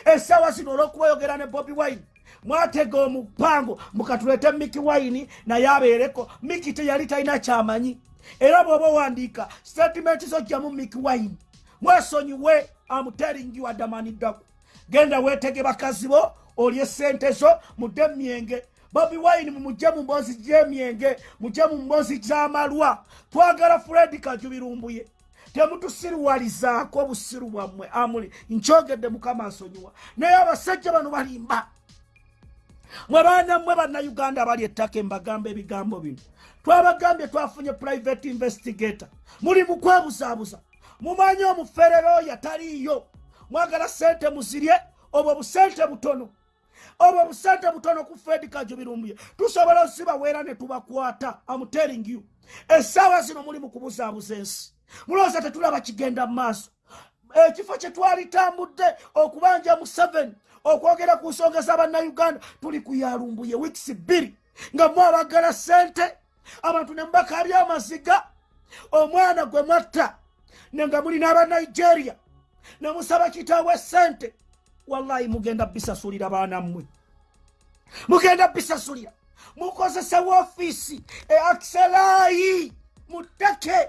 essaawa zino olw'okubayogera ne bobi wine mwatega omupango mukatulete miki wine naye abeereko. Miki teyali talina kyamanyi. Era bw'oba owandiika statement zojjamu miki wine. Mwesonyiwe amuteringi waddamaniddaku genda weetege bakazi bo olye sente zo mudde myenge bobi wine mumugye mu mboozi gy'emyenge mugye mu mboozi gy'amalwa. Twagala fredi kajubirumbuye temutusiriwalizaako obusiru bwammwe. Amuli nkyogedde mukama nsonyiwa naye abasajja bano balimba. Mwe baanammwe bannayuganda abali ettaka embagamba ebigambo bino twabagambye twafunye private investigator. Muli mu kwebuzaabuza. Mumanyi omuferero oyo ataliiyo? Mwagala sente muzirye obwo busente butono. Obwo busente butono ku fredi kajubirumbuye tusobola osibaweera ne tubakwata. Amutering you. Essaawa zino muli mu kubuzaabuza ensi mulowooza tetulaba kigenda mu maaso? Ekifo kye twalitambudde okubanja mu 7 okwogera ku nsonga z'abannayuganda tuli kuyalumbuye wiikisi bbiri nga mwabagala sente abantu ne mubakabya amaziga omwana gwe mwatta nenga muli n'abanigeria ne musaba kitaawe sente wallahi mugenda bisasulira baana mmwe. Mugenda bisasulira mukozesa woofiisi eakiselaayi muttake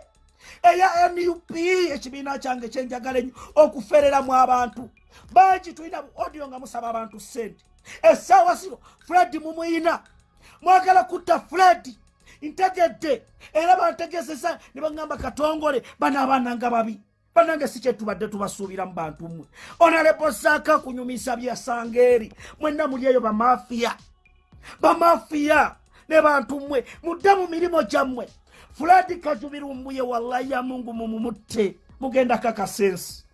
eya nup ekibiina kyange kyenjagala ennyo okufereramu abantu. Bangi tulina bu odio nga musaba abantu sente. Essaawa zino fredi mumuyina. Mwagala kutta fredi ntegedde. Era bantegezesa ne baŋŋamba katongole bano abaana nga babi. Banange si kyetubadde tubasuubira mu bantu mmwe. Onalebo saaka kunyumisa byasanga eri mwenna muli eyo bamafiya bamafiya ne bantu mmwe. Mudde mu mirimu gyammwe fuladi kajubirumbuye wallahi ya mungu mumumutte. Mugenda kakasensi.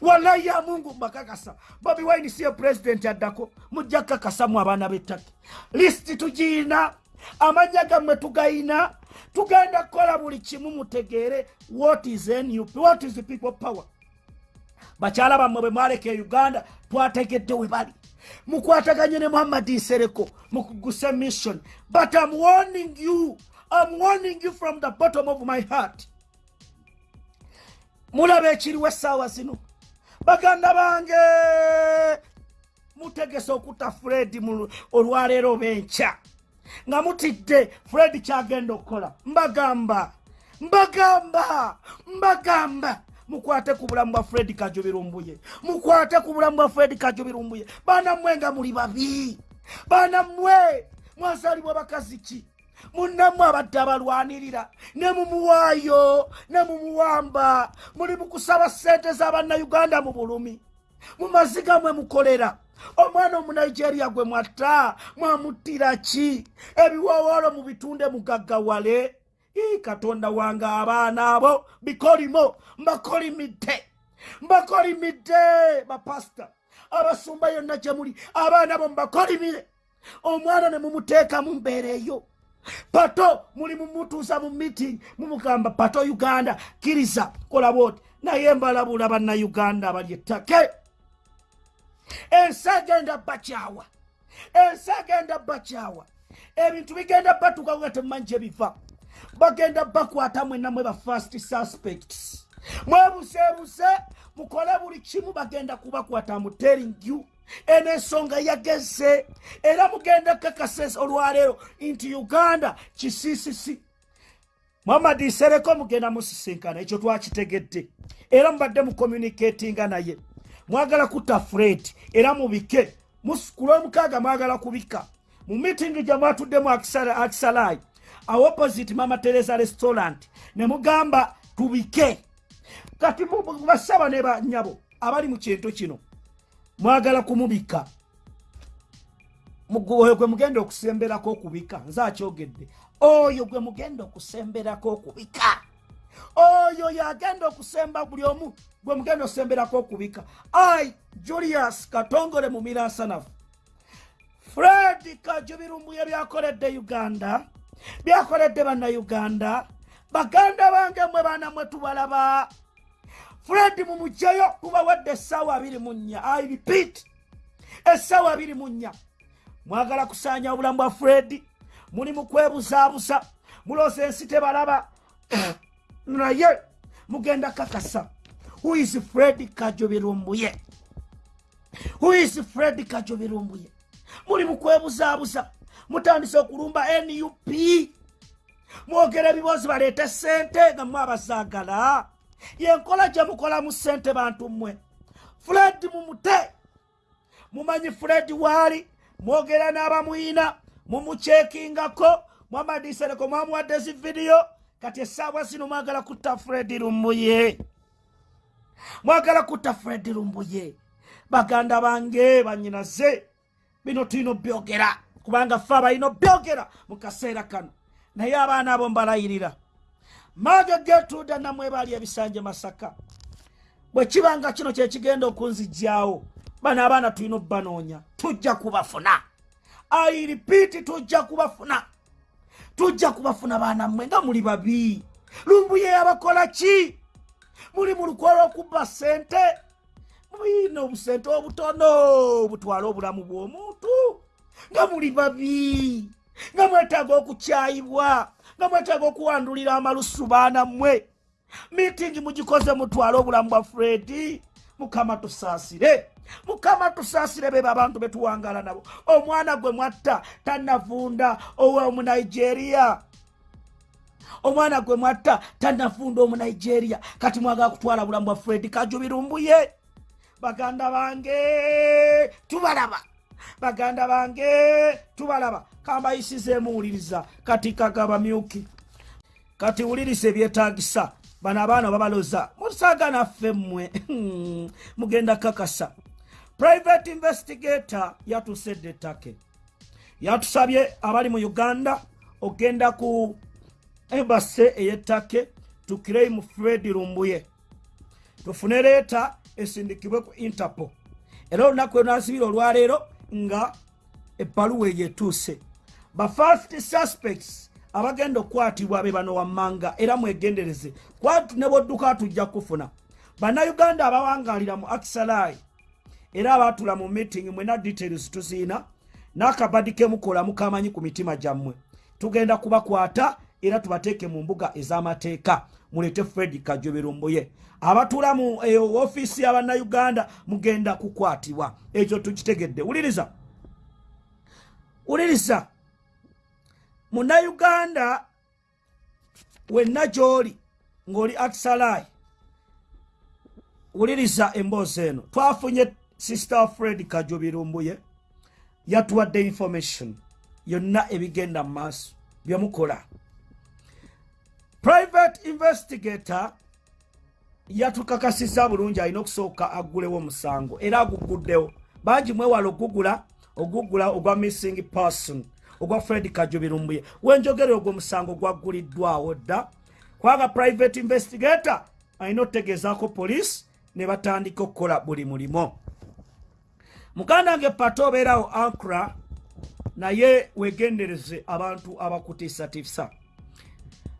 Wallahi ya mungu mbakakasa bobi wine siye pulezidenti addako mujja kakasamu abaana b'ettaka. Lisiti tugiina. Amanya gammwe tugayina. Tugenda kukola buli kimu mutegeere. What is nup what is people power? Bakyala bammwe bwe mwaleka e uganda twategedde we bali. Mukwataganye ne muhammadi nsereko mukuguse mission. But am warning you am warning you from the bottom of my heart. Mulaba ekiriwo essaawa zino. Baganda bange mutegese okutta fredi mu- olwaleero oba enkya nga mutidde fredi kyagenda okukola. Mbagamba mbagamba mbagamba. Mukwate ku bulamu bwa fredi kajubirumbuye mukwate ku bulamu bwa fredi kajubirumbuye baana mmwe nga muli babi. Baana mmwe mwazaalibwa bakazi ki munnammwe abadde abalwanirira ne mumuwaayo ne mumuwamba muli mu kusaba ssente z'abannayuganda mu bulumi. Mu maziga mwe mukolera. Omwana omunigeria gwe mwatta mwamuttira ki? Ebiwowoolo mu bitunde mugaggawale katonda wange abaana abo bikolimo mbakolimidde. Mbakolimidde bapasita. Abasumba yonna gye muli abaana bo mubakolimire omwana ne mumuteeka mu mbeera eyo pato muli mumutuusa mu meeting mumugamba pato uganda kiriza kola bwoti. Naye mbalabula bannayuganda abali ettake. Ensi agenda bakyawa. Ensi agenda bakyawa. Ebintu bigenda batuuka nga temumanyi gye biva. Bagenda bakwata mwenna mwe ba first suspects. Mwebuseebuse mukole buli kimu bagenda kubakwata muteringu eno ensonga yageze era mugenda kakasa olwaleero nti uganda kisiisisi muhammadi nsereko mugenda musisinkana ekyo twakitegedde. Era mubadde mucommunicatinga naye. Mwagala kutta fred era mubike. Ku lwomukaaga mwagala kubika. Mu mitingi gye mwatuddemu akisalaayi awo opposite mama teresa restaurant ne mugamba tubike. Kati basaba ne banyabo abali mu kintu kino mwagala kumubika. Oyo gwe mugenda okusemberako okubika nze akyogedde oyo gwe mugenda okusemberako okubika. Oyo yagenda okusemba buli omu gwe mugenda osemberako okubika. Ai julius katongole mu miransanafu fred kajubirumbuye byakoledde uganda byakoledde bannayuganda. Baganda bange mwe baana mwe tubalaba fred mumugyeyo tubawadde essaawa abiri mu nnya i repeat essaawa abiri mu nnya. Mwagala kusaanya obulamu bwa fred muli mu kwebuzaabuza mulooza ensi tebalaba. *coughs* Naye mugenda kakasa. Who is fred kajobirumbuye? Who is fred kajobirumbuye? Muli mu kwebuzaabuza mutandise okulumba nup mwogera ebibozi baleete sente nga mwe abazaagala yenkola gye mukolamu sente bantu mmwe. Fred mumute mumanyi fred waali mwogera n'abamuyina mumukyekingako mwamadisereko mwamuwadde zi vidiyo kati essaawa zino mwagala kutta fred lumbuye. Mwagala kutta fred lumbuye. Baganda bange banyinaze bino tulina obyogera kubanga fe abalina obyogera mu kaseera kano naye abaana abo mbalayirira maaga getuuda namwe baali ebisanje masaka. Bwe kibanga kino kyekigenda okunzijjaawo bano abaana tulina obbanoonya tujja kubafuna. Airipiiti tujja kubafuna. Tujja kubafuna baana mmwe nga muli babi. Lumbuye yabakola ki? Muli mu lukwa lw'okubba sente muyina obusente obutono butwala obulamu bw'omuntu? Nga muli babi. Nga mwetaaga okukyayibwa nga mwetaaga okuwandulira amalusu baana mmwe miitingi mugikoze mutwale obulamu bwa fredi mukama tusaasire. Mukama tusaasire beba abantu betuwangala nabo. Omwana gwe mwatta tanavunda owomunigeria omwana gwe mwatta tanavunda omunigeria kati mwagala kutwala bulamu bwa fredi kajubirumbuye. Baganda bange tubalaba. Baganda bange tubalaba kambayisizeemuwuliriza kati kagabamyuki kati wuliriza ebyetagisa bano abaana babaloza musaaga naffe mmwe. *laughs* Mugenda kakasa. Private investigator yatusedde ettake. Yatusabye abali mu uganda ogenda ku embase ey'ettake tukireimu fred lumbuye. Tufune leeta esindikibwe ku interpol. Era olunaku lwenasibira olwaleero nga ebbaluwa eyo etuuse ba first suspects abagenda okukwatibwa be bano wammanga era mwegendereze. Kwatu ne bwodduka tujja kufuna. Bannayuganda abawangalira mu akisalai era abatula mu meeting mwena details tuziina n'akabadi kemukola mukamanyi ku mitima gyammwe. Tugenda kubakwata era tubateeke mu mbuga ez'amateeka. Mulete fred kajoberomboye abatula mu ofiisi y'abannayuganda mugenda kukwatibwa. Ekyo tukitegedde. Wuliriza. Wuliriza munnayuganda wenna gy'oli ng'oli akisalai wuliriza emboozi eno. Twafunye sister fred kajobirumbuye yatuwadde information yonna ebigenda mu maaso byemukola private investigator yatukakasiza bulungi alina okusooka aggulewo omusango era aguguddewo. Bangi mwewala ogugula ogugula ogwa missing person ogwa fred kajobirumbuye wenjogere ogwo omusango gwagguliddwawo dda. Kwaga private investigator alina otegeezaako poliisi ne batandika okukola buli mulimo. Muganda nge pato obeerawo ankra naye wegendereze abantu abakutiisatiisa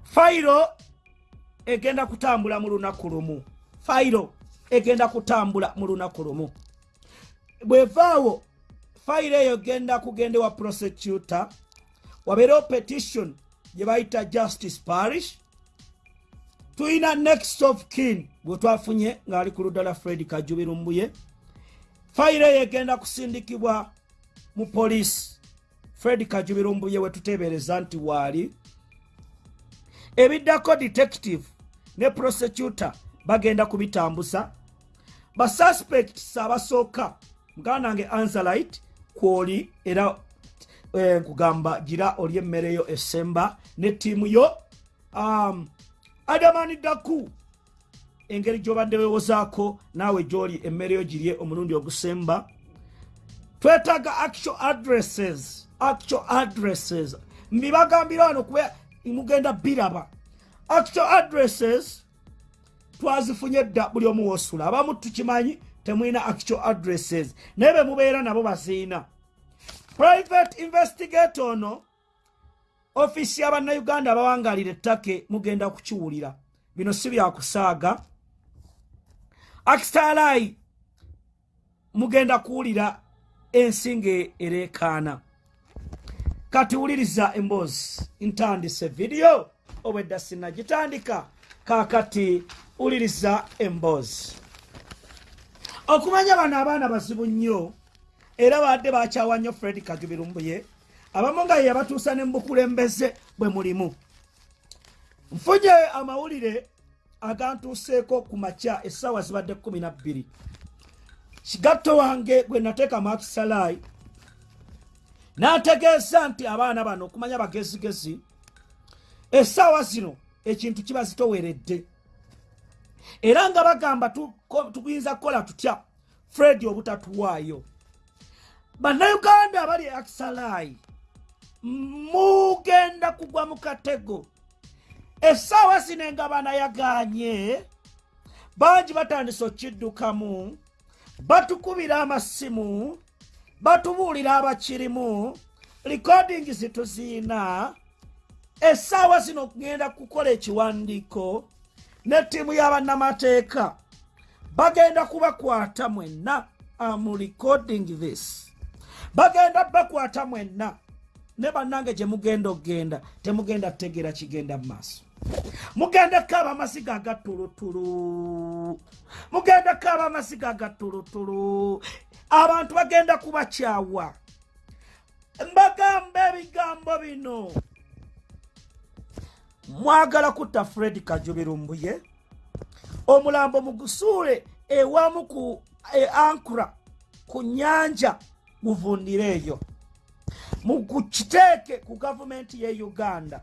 fayiro egenda kutambula mu lunaku lumu. Fayiro egenda kutambula mu lunaku lumu. Bwevaawo fayiro eyo genda kugenda wa prosecutor wabeerewo petition gye bayita justice parish. Tulina next of kin gwe twafunye ng'ali ku luddala fred kajubirumbuye fayiro eyo egenda kusindikibwa mu poliisi fred kajubirumbuye we tuteebereza nti waali ebiddako detective ne prosecutor bagenda kubitambuza. Basuspects abasooka muganda nange anzalite kwoli era eh, nkugamba gira oli emmereyo esemba ne ttiimu yo um, adamani daku. Engeri gyobadde wewozaako naawe gyoli emmere yo girye omulundi ogusemba. Twetaaga actual addresses actual addresses. Mbibagambira wano kuba mugenda biraba. Actual addresses twazifunye dda buli omu wosula. Abamu tukimanyi temwina actual addresses. Naye be mubeera nabo baziina private investigate ono ofiisi y'abannayuganda abawangalira ettake mugenda kukiwulira. Bino si byakusaaga akistalai mugenda kuwulira ensinga ereekaana kati wuliriza emboozi ntandise vidiyo obwedda sinagitandika. Kaakati wuliriza emboozi okumanya bano abaana bazibu nnyo era badde bakyawa nnyo fred kagibirumbuye abamu nga ye yabatuusa ne mubukulembeze bwe mulimu. Nfunye amawulire agantuuseeko ku makya essaawa zibadde 12 kigatto wange gwe nateeka makisalai n'ategeeza nti abaana bano okumanya bagezigezi essaawa zino ekintu kiba zitoweredde era nga bagamba tuyinza kukola tutya? Fred obutatuwaayo bannayuganda abali akisalai mugenda kugwa mu katego. Essaawa zino nga banayaganye bangi batandise okiddukamu batukubira amasimu batubuulira abakirimu likodingi zituziina. Essaawa zino kugenda kukola ekiwandiiko ne ttiimu y'abannamateeka bagenda kubakwata mwenna am recording this. Bagenda bakwata mwenna ne bannange gye mugenda okgenda temugenda kutegeera kigenda mu maaso. Mugenda kaaba amasiga agatulutulu. Mugenda kaaba amasiga agatulutulu. Abantu bagenda kubakyawa. Mbagamba ebigambo bino mwagala kutta fred kajubirumbuye omulambo mugusuule ewamu ku e ankura ku nyanja muvundire eyo mukiteeke ku gavumenti ye uganda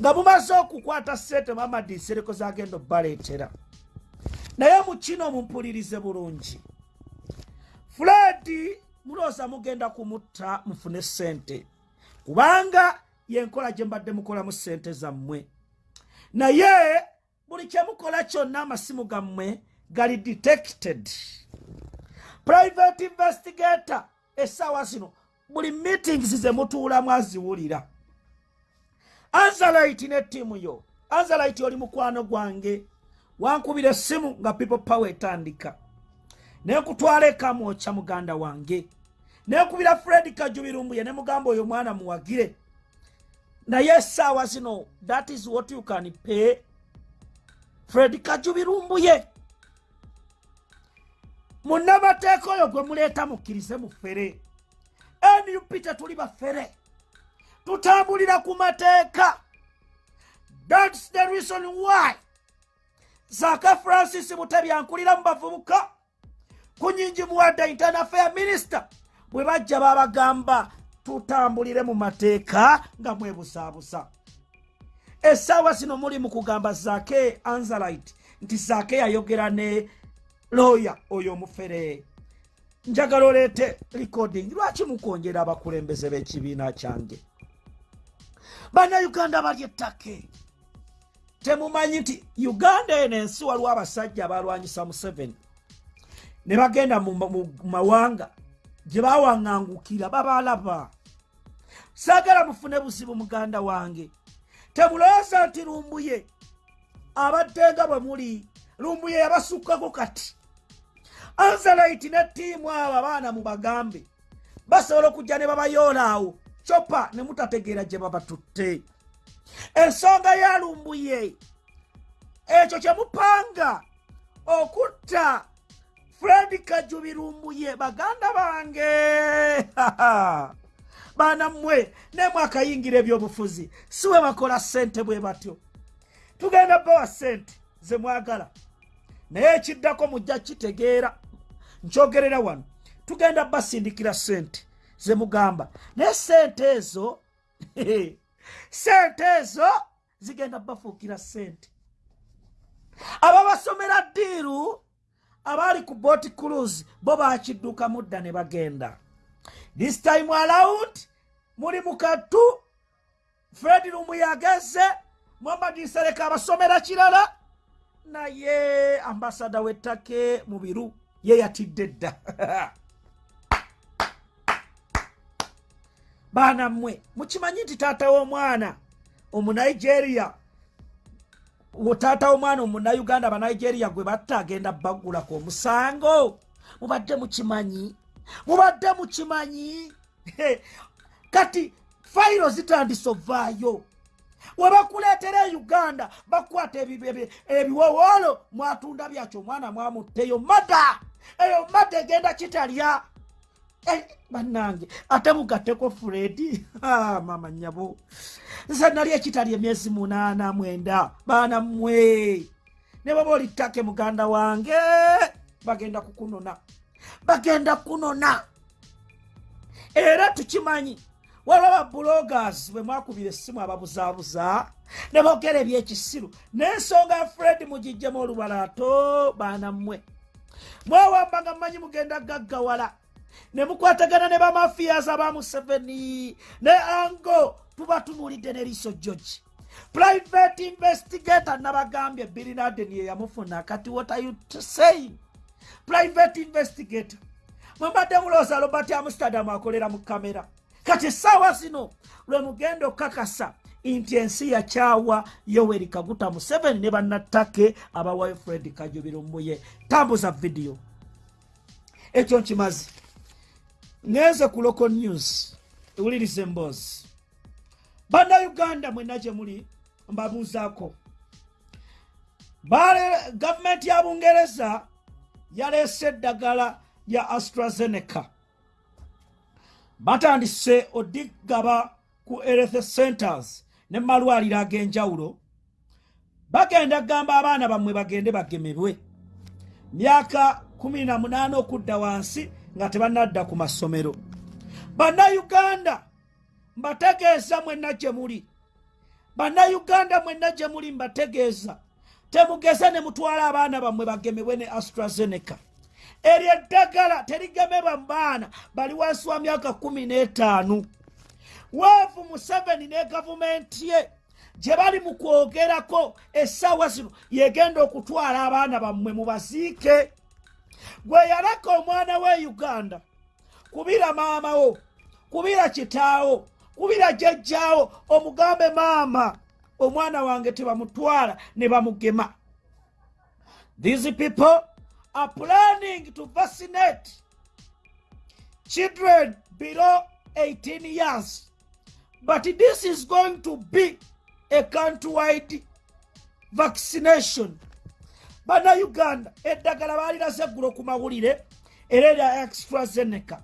nga mumaze okukwata sente mamadi nsereko zagenda obbaleetera. Naye mu kino mumpulirize bulungi. Fred mulooza mugenda kumutta mufune sente kubanga yenkola gye mbadde mukolamu sente zammwe. Naye buli kyemukola kyonna amasimu gammwe gali detected. Private investigator essaawa zino buli meetings ze mutuulamu aziwulira anzalite ne ttiimu yo. Anzalite oli mukwano gwange. Wankubira essimu nga people power etandika. Nekutwala ekamwokya muganda wange. Nekubira fred kajubirumbuye ne mugamba oyo mwana muwagire naye essaawa zino that is what you can pay. Fred kajubirumbuye munnamateeka oyo gwe muleeta mukkirize mufere nup tetuli bafere. Tutambulira ku mateeka. Thats the reason why zaka francis butebyankulira mu bavubuka kunyingi muwadde internal fair minister bwe bajja babagamba tutambulire mu mateeka nga mwebusaabusa essaawa zino muli mu kugamba zake anzalite nti zake yayogera ne looya oyo omufere. Njagala oleete recording lwaki mukwonjera abakulembeze b'ekibiina kyange? Bannayuganda bali ettake. Temumanyi nti uganda eno ensi waliwo abasajja abalwanyisa museveni. Ne bagenda mu mawanga gye bawaŋŋangukira babalaba. Saagala mufune buzibu muganda wange. Temulowooza nti lumbuye abadde nga bwe muli lumbuye yabasukkako kati. Anzalaiti ne ttiimu abo abaana mubagambe basobola okujja ne babayoolaawo copa ne mutategeera gye babatutte. Ensonga ya lumbuye ekyo kye mupanga okutta fredi kajubirumbuye baganda bange. *laughs* Baana mmwe nemwakayingira ebyobufuzi si we bakola ssente bwe batyo. Tugenda bawa ssente ze mwagala. Naye ekiddako mujja kitegeera. Nkyogerera wano. Tugenda basindikira ssente ze mugamba. Naye ssente ezo *laughs* ssente ezo zigenda bafuukira ssente. Ababasomera ddiiru abaali ku boat cruise bo bakidduka mudda ne bagenda. This time around muli mukatu fred lumu yageze muhammad nsereka abasomera kirala. Naye ambasada wettake mu biru ye yatidde dda. *laughs* Baana mmwe mukimanyi nti taata w'omwana omunigeria taata w'omwana omunauganda abanigeria gwe batta agenda baggulako omusango. Mubadde mukimanyi? Mubadde mukimanyi? *laughs* Kati fayiro zitandise ovaayo webakuleetera e uganda bakwata ebiwowoolo mwatunda byakyo omwana mwamutteyo. Mada! Eyo mada egenda kitalya bannange ate mugatteko furedi mama nyabo nze nali ekitalya emyezi munaana mwenda baana mmwe. Ne baba olittake muganda wange bagenda kukunona bagenda kunona era tukimanyi waliwo ababulogas bwe mwakubira essimu ababuzaabuza ne boogera ebyekisiru n'ensonga fred mugijjemu olubalaato baana mmwe. Mwewamba nga mmanyi mugenda gaggawala ne mukwatagana ne bamafiyas aba museveni. Ne ango tuba tunuulidde ne liiso george. Private investigator nabagambye birinaden ye yamufuna kati what are you saying? Private investigator. Mwembadde mulooza robert amsterdam akolera mu kamera. Kati essaawa zino lwe mugenda okukakasa nti ensi yakyawa yoweri kaguta museveni ne bannattake abawayo fred kajubirumbuye. Tambuza vidiyo ekyo nkimazi ngenze ku local news. Ewuliriza emboozi bannayuganda mwenna gye muli mbabuuzaako gavumenti ya bungereza yaleese eddagala lya astrazeneca. Batandise odigaba ku health centers ne malwaliro ag'enjawulo. Bagenda kugamba abaana bammwe bagende bagemebwe. Myaka 18 okudda wansi nga tebannadda ku masomero. Bannayuganda mbategeeza mwenna gye muli. Bannayuganda mwenna gye muli mbategeeza. Temugeze ne mutwala abaana bammwe bagemebwe ne astrazeneca. Eryo eddagala terigemebwa mu baana bali wansi wa myaka kumi n'etaano. Weevu museveni ne gavumenti ye gye bali mu kwogerako essaawa zino yegenda okutwala abaana bammwe mubaziike gwe yalaka omwana we uganda kubira maamawo kubira kitaawo kubira jjajjaawo omugambe maama omwana wange tebamutwala ne bamugema. These people are planning to vaccinate children below 18 years but this is going to be a countrywide vaccination bannauganda eddagala baalirase eggulo ku mawulire era erya extrazeneca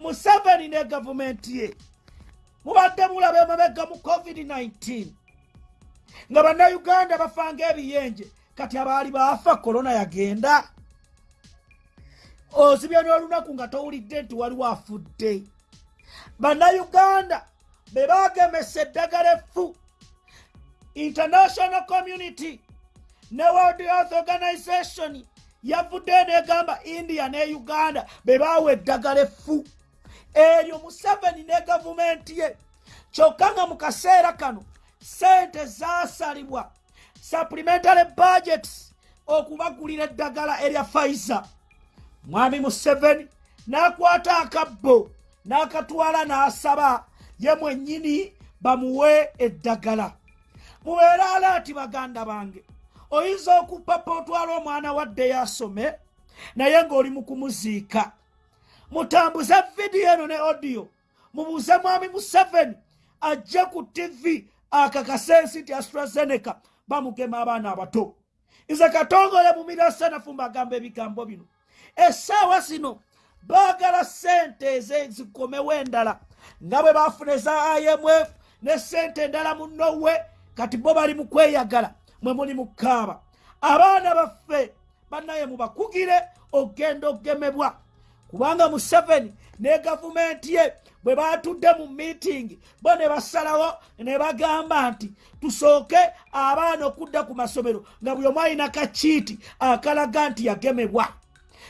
museveni ne gavumenti ye mubadde mulaba emabega mu covid-19 nga bannauganda bafanga ebiyenje kati abaali baafa korona yagenda. Ozibya n'olunaku nga towulidde nti waliwo afudde. Bannayuganda be baagemesa eddagala effu. International community ne world health organization yavuddeyo negamba india ne uganda be baawa eddagala effu. Eryo museveni ne gavumenti ye. Kyokka nga mu kaseera kano sente zaasalibwa. Supplementary budgets okubagulira eddagala erya faiza mwami museveni n'akwata akabbo n'akatwala n'asaba ye mwennyini bamuwe eddagala. Mubeere alaati baganda bange oyinza okupapa otwala omwana wadde yasome naye ng'oli mu kumuziika. Mutambuze vidiyo eno ne odiyo mubuuze mwami museveni ajje ku tv akakase ensi nti astrazeneca bamugema abaana abato. Nze katongole mumirasanafu mbagamba ebigambo bino. Essaawa zino baagala sente ezezikomewo endala nga bwe bafuna eza imf ne sente endala munowe kati bo bali mu kweyagala mwe muli mu kaaba abaana baffe bannaye mubakugire ogenda ogemebwa. Kubanga museveni ne gavumenti ye bwe batudde mu miitingi bo ne basalawo ne bagamba nti tusooke abaana okudda ku masomero nga buli omu alina kakiiti akalaga nti yagemebwa.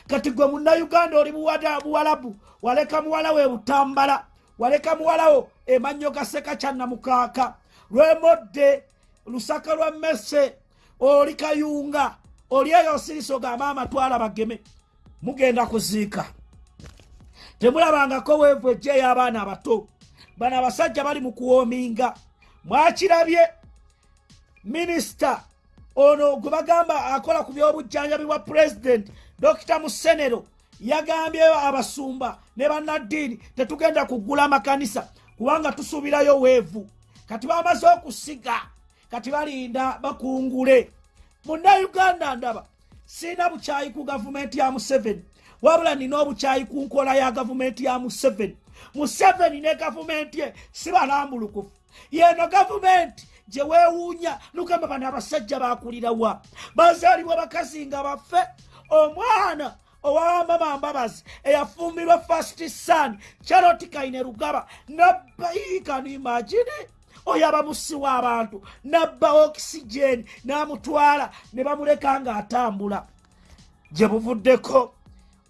Kati gwe munnayuganda oli buwalabu waleka muwala we butambala waleka muwalawo emannyo gaseka kyannamukaaka lwemodde lusaka lwa mmese oli kayunga oli eyo siriso gamaama twala bageme mugenda kuziika. Temulabangako weevu ejja ey'abaana abato. Bano abasajja bali mu kuwoominga. Mwakirabye minisita ono gwe bagamba akola ku byobujjanjabi bwa pulezidenti dokita musenero yagambyeyo abasumba ne bannaddiini tetugenda kuggula amakanisa kubanga tusuubirayo weevu. Kati bamaze okusiga kati balinda bakungule. Munnayuganda ndaba siina bukyayi ku gavumenti ya museveni. Wabula nina obukyayi ku nkola ya gavumenti ya museveni. Museveni ne gavumenti ye si balambulukufu. Yeno gavumenti gye weewuunya lugamba bano abasajja bakulirawa bazaalibwa bakazi nga baffe. Omwana owamama mbabazi eyafumbirwa fast san charoti kaine rugaba nabbayikanimagini oyo abamusiwa abantu nabba okisigeni n'amutwala ne bamuleka ng'atambula. Gye buvuddeko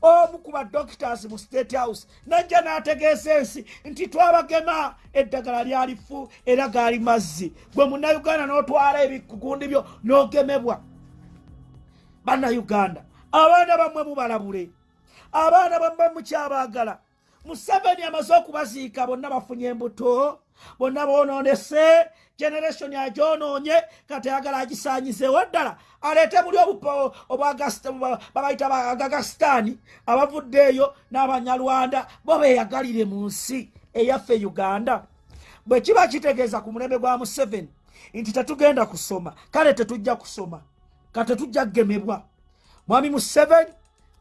omu ku badoctors mu state house najja n'ategeeza ensi nti twabagema eddagala lyalifu era gaali mazzi. Gwe munnayuganda n'otwala ebikugundi byo n'ogemebwa. Bannayuganda abaana bammwe mubalabule abaana bammwe mukyabaagala museveni amaze okubaziika bonna bafunye embuto bonna boononese generation agyonoonye kati ayagala agisanyizeewo ddala. Aleete buli babayita bagagasitaani abavuddeeyo n'abanyalwanda bo beeyagalire mu nsi eyaffe uganda. Bwe kiba kitegeeza ku mulembe gwa museveni nti tetugenda kusoma kale tetujja kusoma ka tetujja kugemebwa mwami museveni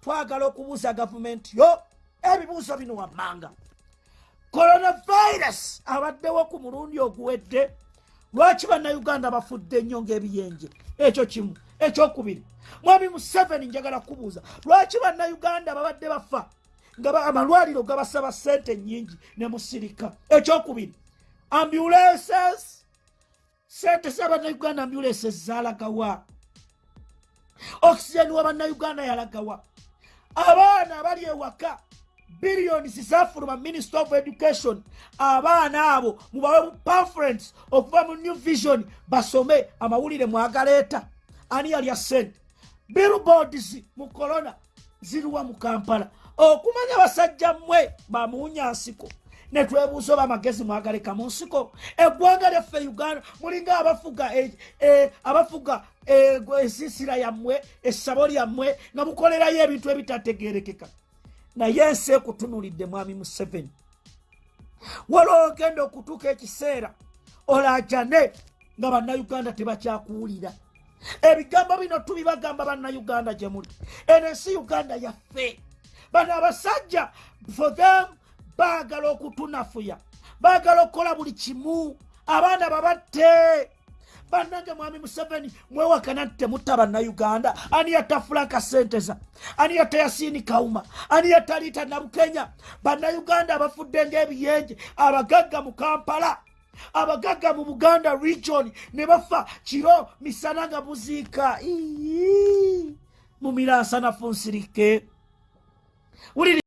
twagala okubuuza gavumenti yo ebibuuzo bino wammanga coronavirus. Abaddewo ku mulundi oguwedde. Lwaki bannayuganda bafudde nnyo ng'ebiyenje ekyo kimu. Ekyokubiri mwami museveni njagala kubuuza lwaki bannayuganda babadde bafa? Nga amalwaliro gabasaba sente nnyingi ne musirika. Ekyokubiri ambulances. Sente z'abannayuganda ambulances zalagawa oxygen wa bannayuganda yalagawa. Abaana abali ewaka billions zafuluma minister of education. Abaana abo mubawe pamphlet okuva mu new vision basome amawulire mwagaleeta ani yalya sente billboards mu corona ziruwa mu kampala. Okumanya basajja mmwe bamuunya nsiko. Netwebuuza oba amagezi mwagaleka mu nsiko. Eggwanga lyaffe uganda mulinga abafuga e- e- abafuga e- ensiisira yammwe essabo lyammwe nga mukolerayo ebintu ebitategerekeka naye ensi ekutunulidde mwami museveni. Waliwo ogenda okutuuka ekiseera olajane nga bannayuganda tebakyakuwulira. Ebigambo bino tubibagamba bannayuganda gye muli. Eno ensi uganda yaffe. Bano abasajja for them baagala okutunafuya. Baagala okukola buli kimu. Abaana babatte bannange mwami museveni mwewakana nti temutta bannayuganda. Ani yatta fulanka senteza ani yatta yasiini kawuma ani yatta liita nabukenya? Bannayuganda abafudde ng'ebiyenje abagagga mu kampala abagagga mu buganda region ne bafa kiro misana nga buziika. Mu miransanafu nsirike wuliriza